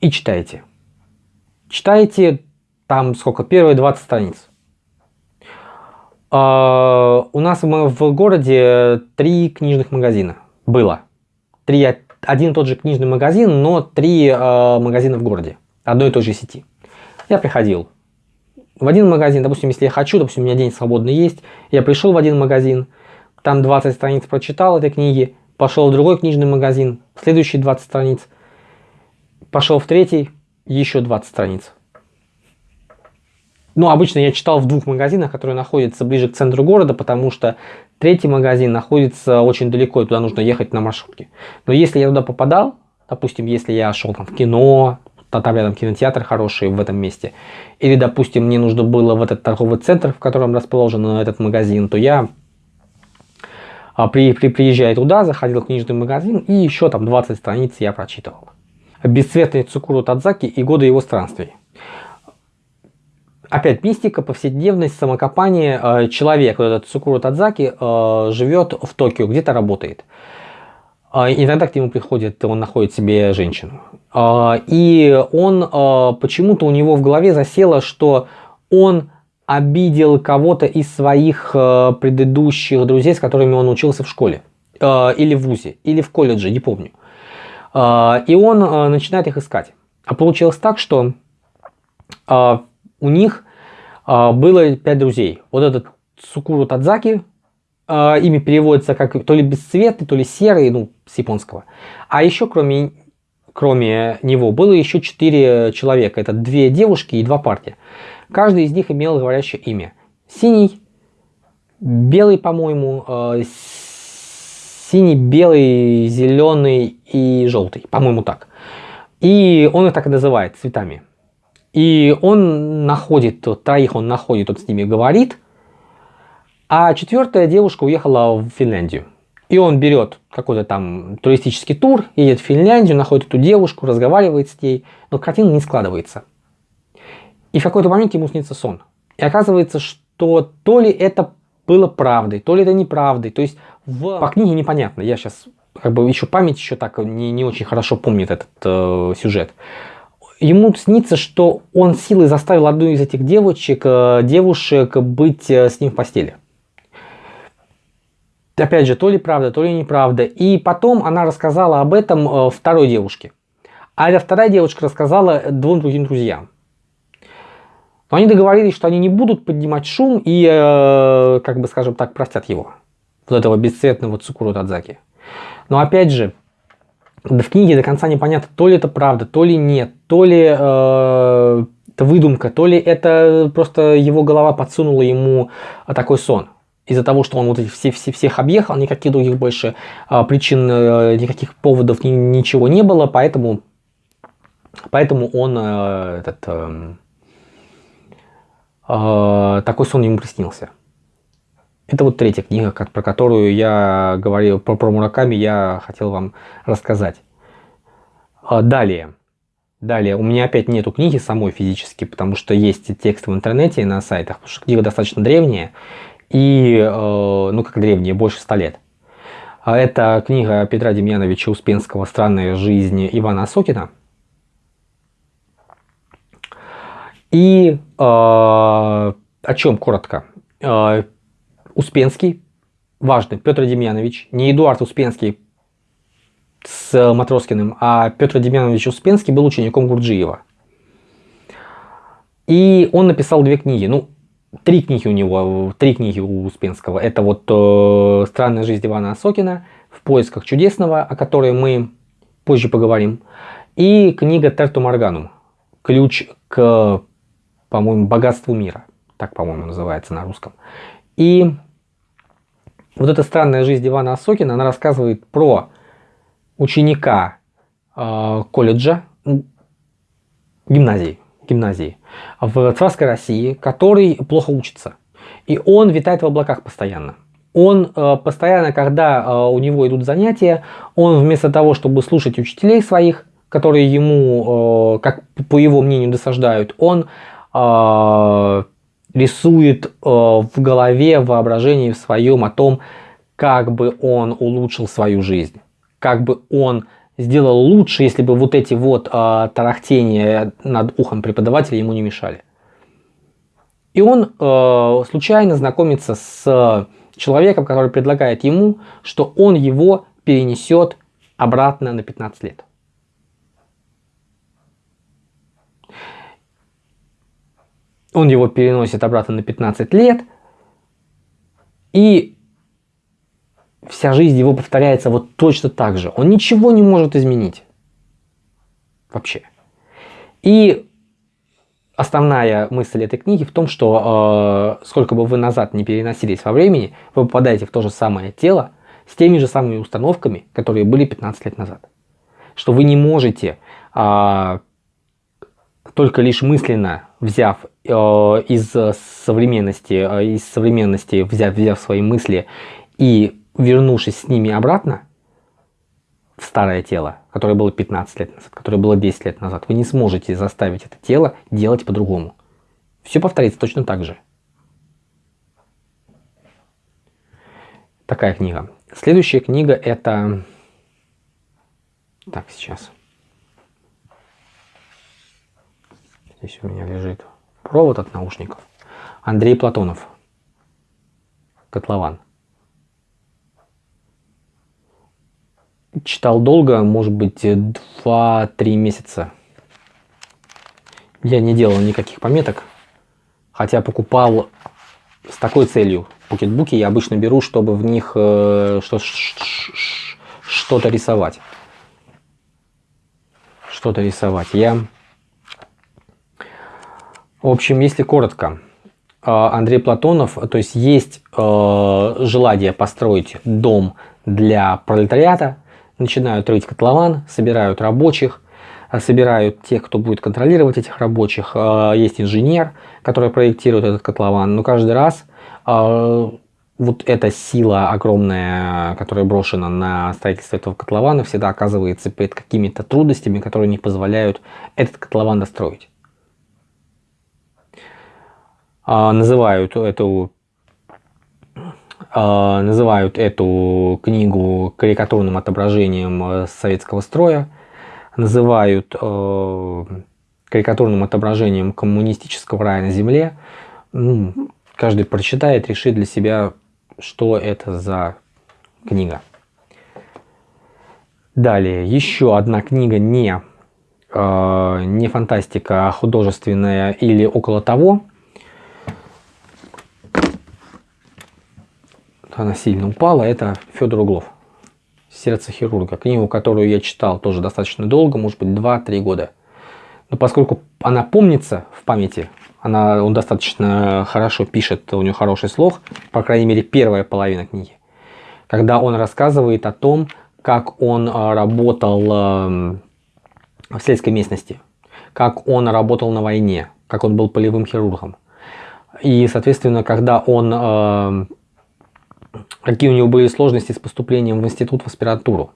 Speaker 1: и читаете. Читаете там сколько? Первые 20 страниц. А, у нас в городе три книжных магазина было. Три, один и тот же книжный магазин, но три э, магазина в городе. Одной и той же сети. Я приходил в один магазин, допустим, если я хочу, допустим, у меня день свободный есть, я пришел в один магазин, там 20 страниц прочитал этой книги, пошел в другой книжный магазин, следующие 20 страниц, пошел в третий, еще 20 страниц. Ну, обычно я читал в двух магазинах, которые находятся ближе к центру города, потому что третий магазин находится очень далеко, и туда нужно ехать на маршрутке. Но если я туда попадал, допустим, если я шел там в кино, там рядом кинотеатр хороший в этом месте, или, допустим, мне нужно было в этот торговый центр, в котором расположен этот магазин, то я а, при, при, приезжая туда, заходил в книжный магазин, и еще там 20 страниц я прочитывал. «Бесцветный Цукуру Тадзаки и годы его странствий». Опять мистика, повседневность, самокопание. Э, человек, вот этот Цукуру Тадзаки, э, живет в Токио, где-то работает. Э, иногда к нему приходит, он находит себе женщину. И он, почему-то у него в голове засело, что он обидел кого-то из своих предыдущих друзей, с которыми он учился в школе. Или в ВУЗе, или в колледже, не помню. И он начинает их искать. А получилось так, что у них а, было пять друзей. Вот этот Сукуру Тадзаки, э, ими переводится как то ли бесцветный, то ли серый, ну, с японского. А еще кроме, кроме него было еще четыре человека. Это две девушки и два парня. Каждый из них имел говорящее имя. Синий, белый, по-моему, э, синий, белый, зеленый и желтый, по-моему так. И он их так и называет цветами. И он находит, троих он находит, он с ними говорит, а четвертая девушка уехала в Финляндию. И он берет какой-то там туристический тур, едет в Финляндию, находит эту девушку, разговаривает с ней, но картина не складывается. И в какой-то момент ему снится сон. И оказывается, что то ли это было правдой, то ли это неправдой. То есть в... по книге непонятно. Я сейчас как бы еще память еще так не, не очень хорошо помнит этот э, сюжет. Ему снится, что он силой заставил одну из этих девочек, э, девушек быть э, с ним в постели. Опять же, то ли правда, то ли неправда. И потом она рассказала об этом э, второй девушке. А эта вторая девушка рассказала двум другим друзьям. Но они договорились, что они не будут поднимать шум и, как бы скажем так, простят его. Вот этого бесцветного Цукуру Тадзаки. Но опять же, в книге до конца непонятно, то ли это правда, то ли нет, то ли э, это выдумка, то ли это просто его голова подсунула ему такой сон из-за того, что он вот все, все, всех объехал, никаких других больше а, причин, а, никаких поводов, ни, ничего не было, поэтому, поэтому он а, этот, а, а, такой сон ему приснился. Это вот третья книга, как, про которую я говорил, про, про Мураками я хотел вам рассказать. А, далее. Далее, у меня опять нету книги самой физически, потому что есть текст в интернете и на сайтах, потому что книга достаточно древняя, и, э, ну как древние, больше ста лет. А это книга Петра Демьяновича Успенского «Странная жизнь Ивана Осокина». И э, о чем коротко? Э, Успенский, важный, Петр Демьянович, не Эдуард Успенский с Матроскиным, а Петр Демьянович Успенский был учеником Гурджиева. И он написал две книги. Ну, три книги у него, три книги у Успенского. Это вот э, «Странная жизнь Ивана Осокина», «В поисках чудесного», о которой мы позже поговорим, и книга «Терту Морганум», ключ к, по-моему, богатству мира. Так, по-моему, называется на русском. И вот эта странная жизнь Ивана Осокина, она рассказывает про ученика э, колледжа, гимназии, гимназии в царской России, который плохо учится. И он витает в облаках постоянно. Он э, постоянно, когда э, у него идут занятия, он вместо того, чтобы слушать учителей своих, которые ему, э, как по его мнению, досаждают, он э, рисует э, в голове, в воображении в своем о том, как бы он улучшил свою жизнь, как бы он сделал лучше, если бы вот эти вот э, тарахтения над ухом преподавателя ему не мешали. И он э, случайно знакомится с человеком, который предлагает ему, что он его перенесет обратно на 15 лет. Он его переносит обратно на 15 лет, и вся жизнь его повторяется вот точно так же. Он ничего не может изменить. Вообще. И основная мысль этой книги в том, что э, сколько бы вы назад не переносились во времени, вы попадаете в то же самое тело с теми же самыми установками, которые были 15 лет назад. Что вы не можете э, только лишь мысленно взяв э, из современности, э, из современности взяв, взяв свои мысли и вернувшись с ними обратно в старое тело, которое было 15 лет назад, которое было 10 лет назад, вы не сможете заставить это тело делать по-другому. Все повторится точно так же. Такая книга. Следующая книга это... Так, сейчас. Здесь у меня лежит провод от наушников. Андрей Платонов. Котлован. Читал долго, может быть 2-3 месяца. Я не делал никаких пометок, хотя покупал с такой целью покетбуки я обычно беру, чтобы в них э, что-то рисовать. Что-то рисовать. Я... В общем, если коротко, э, Андрей Платонов, то есть есть э, желание построить дом для пролетариата, начинают рыть котлован, собирают рабочих, собирают тех, кто будет контролировать этих рабочих. Есть инженер, который проектирует этот котлован, но каждый раз вот эта сила огромная, которая брошена на строительство этого котлована, всегда оказывается перед какими-то трудностями, которые не позволяют этот котлован достроить. Называют эту называют эту книгу карикатурным отображением э, советского строя, называют э, карикатурным отображением коммунистического рая на земле. Ну, каждый прочитает, решит для себя, что это за книга. Далее, еще одна книга не, э, не фантастика, а художественная или около того. Она сильно упала. Это Федор Углов. «Сердце хирурга». Книгу, которую я читал тоже достаточно долго, может быть 2-3 года. Но поскольку она помнится в памяти, она, он достаточно хорошо пишет, у него хороший слог, по крайней мере первая половина книги. Когда он рассказывает о том, как он а, работал эм, в сельской местности, как он работал на войне, как он был полевым хирургом. И, соответственно, когда он... Какие у него были сложности с поступлением в институт в аспирантуру.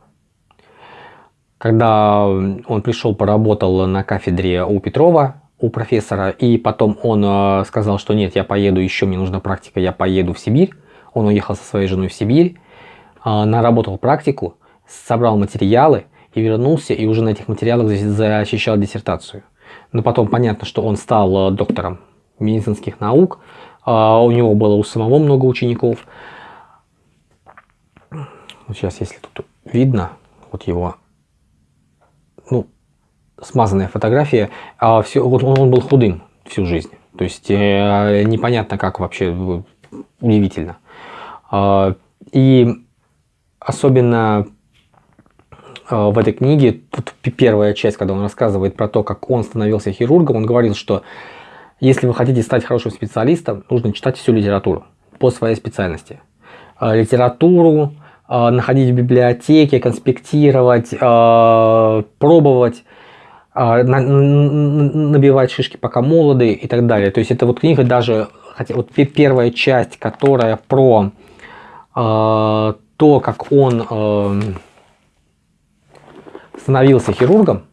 Speaker 1: Когда он пришел, поработал на кафедре у Петрова, у профессора, и потом он э, сказал, что нет, я поеду, еще мне нужна практика, я поеду в Сибирь. Он уехал со своей женой в Сибирь, э, наработал практику, собрал материалы и вернулся, и уже на этих материалах защищал диссертацию. Но потом понятно, что он стал э, доктором медицинских наук, у него было у самого много учеников. Вот сейчас, если тут видно, вот его, ну, смазанная фотография, а все, вот он, он был худым всю жизнь. То есть э, непонятно как вообще, удивительно. Э, и особенно э, в этой книге, тут первая часть, когда он рассказывает про то, как он становился хирургом, он говорил, что если вы хотите стать хорошим специалистом, нужно читать всю литературу по своей специальности. Э, литературу, э, находить в библиотеке, конспектировать, э, пробовать а, набивать шишки пока молоды и так далее. То есть это вот книга даже, хотя вот первая часть, которая про э, то, как он э, становился хирургом,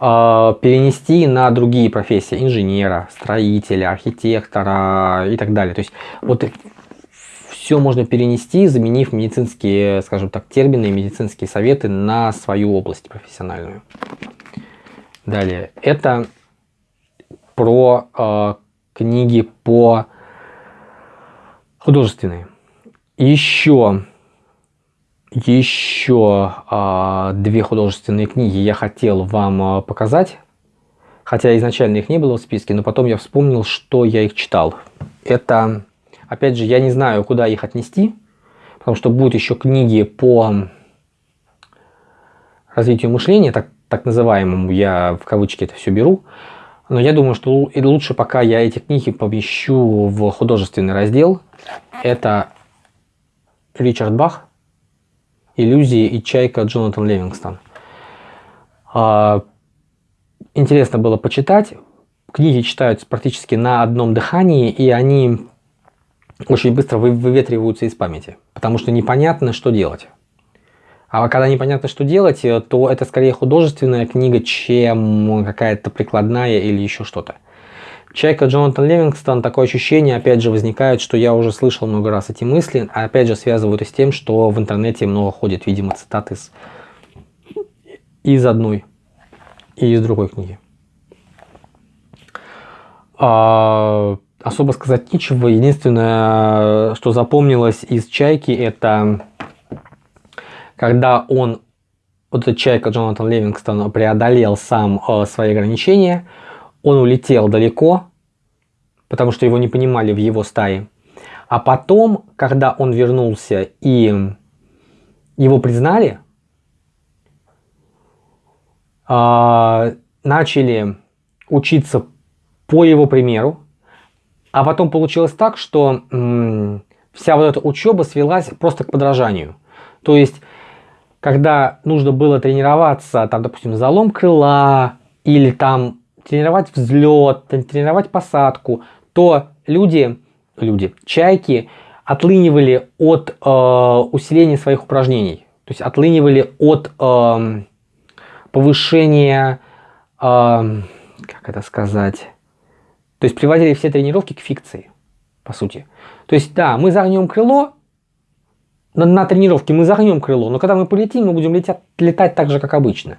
Speaker 1: э, перенести на другие профессии, инженера, строителя, архитектора и так далее. То есть вот все можно перенести, заменив медицинские, скажем так, термины и медицинские советы на свою область профессиональную. Далее, это про э, книги по художественные. Еще, еще э, две художественные книги я хотел вам э, показать. Хотя изначально их не было в списке, но потом я вспомнил, что я их читал. Это, опять же, я не знаю, куда их отнести, потому что будут еще книги по развитию мышления, так так называемому, я в кавычки это все беру, но я думаю, что лучше пока я эти книги помещу в художественный раздел. Это Ричард Бах, «Иллюзии и чайка» Джонатан Левингстон. А, интересно было почитать. Книги читаются практически на одном дыхании, и они очень быстро выветриваются из памяти, потому что непонятно, что делать. А когда непонятно, что делать, э, то это скорее художественная книга, чем какая-то прикладная или еще что-то. Чайка Джонатан Ливингстон, такое ощущение, опять же, возникает, что я уже слышал много раз эти мысли, а опять же связывают с тем, что в интернете много ходит, видимо, цитаты из, из одной и из другой книги. А, особо сказать нечего. Единственное, что запомнилось из «Чайки», это когда он, вот этот человек, Джонатан Ливингстон, преодолел сам э, свои ограничения, он улетел далеко, потому что его не понимали в его стае. А потом, когда он вернулся и его признали, а, начали учиться по его примеру, а потом получилось так, что вся вот эта учеба свелась просто к подражанию. То есть, когда нужно было тренироваться, там, допустим, залом крыла, или там тренировать взлет, тренировать посадку, то люди, люди, чайки отлынивали от э, усиления своих упражнений. То есть отлынивали от э, повышения, э, как это сказать, то есть приводили все тренировки к фикции, по сути. То есть, да, мы загнем крыло, на, на тренировке мы загнем крыло, но когда мы полетим, мы будем летять, летать так же, как обычно.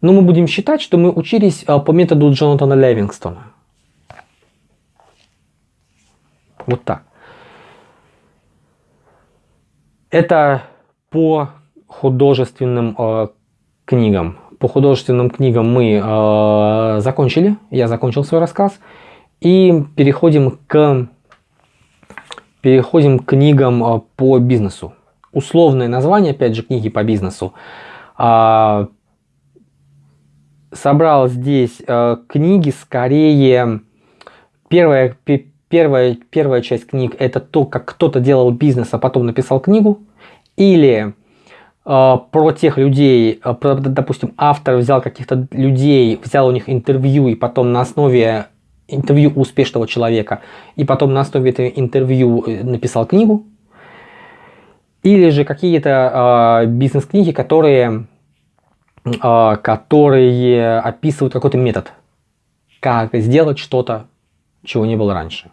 Speaker 1: Но мы будем считать, что мы учились а, по методу Джонатана Левингстона. Вот так. Это по художественным э, книгам. По художественным книгам мы э, закончили. Я закончил свой рассказ. И переходим к, переходим к книгам э, по бизнесу. Условное название, опять же, книги по бизнесу. Э, собрал здесь э, книги скорее... Первая, первая, первая часть книг это то, как кто-то делал бизнес, а потом написал книгу. Или про тех людей, э, про, допустим, автор взял каких-то людей, взял у них интервью и потом на основе интервью успешного человека, и потом на основе этого интервью э, написал книгу. Или же какие-то э, бизнес-книги, которые а, которые описывают какой-то метод, как сделать что-то, чего не было раньше.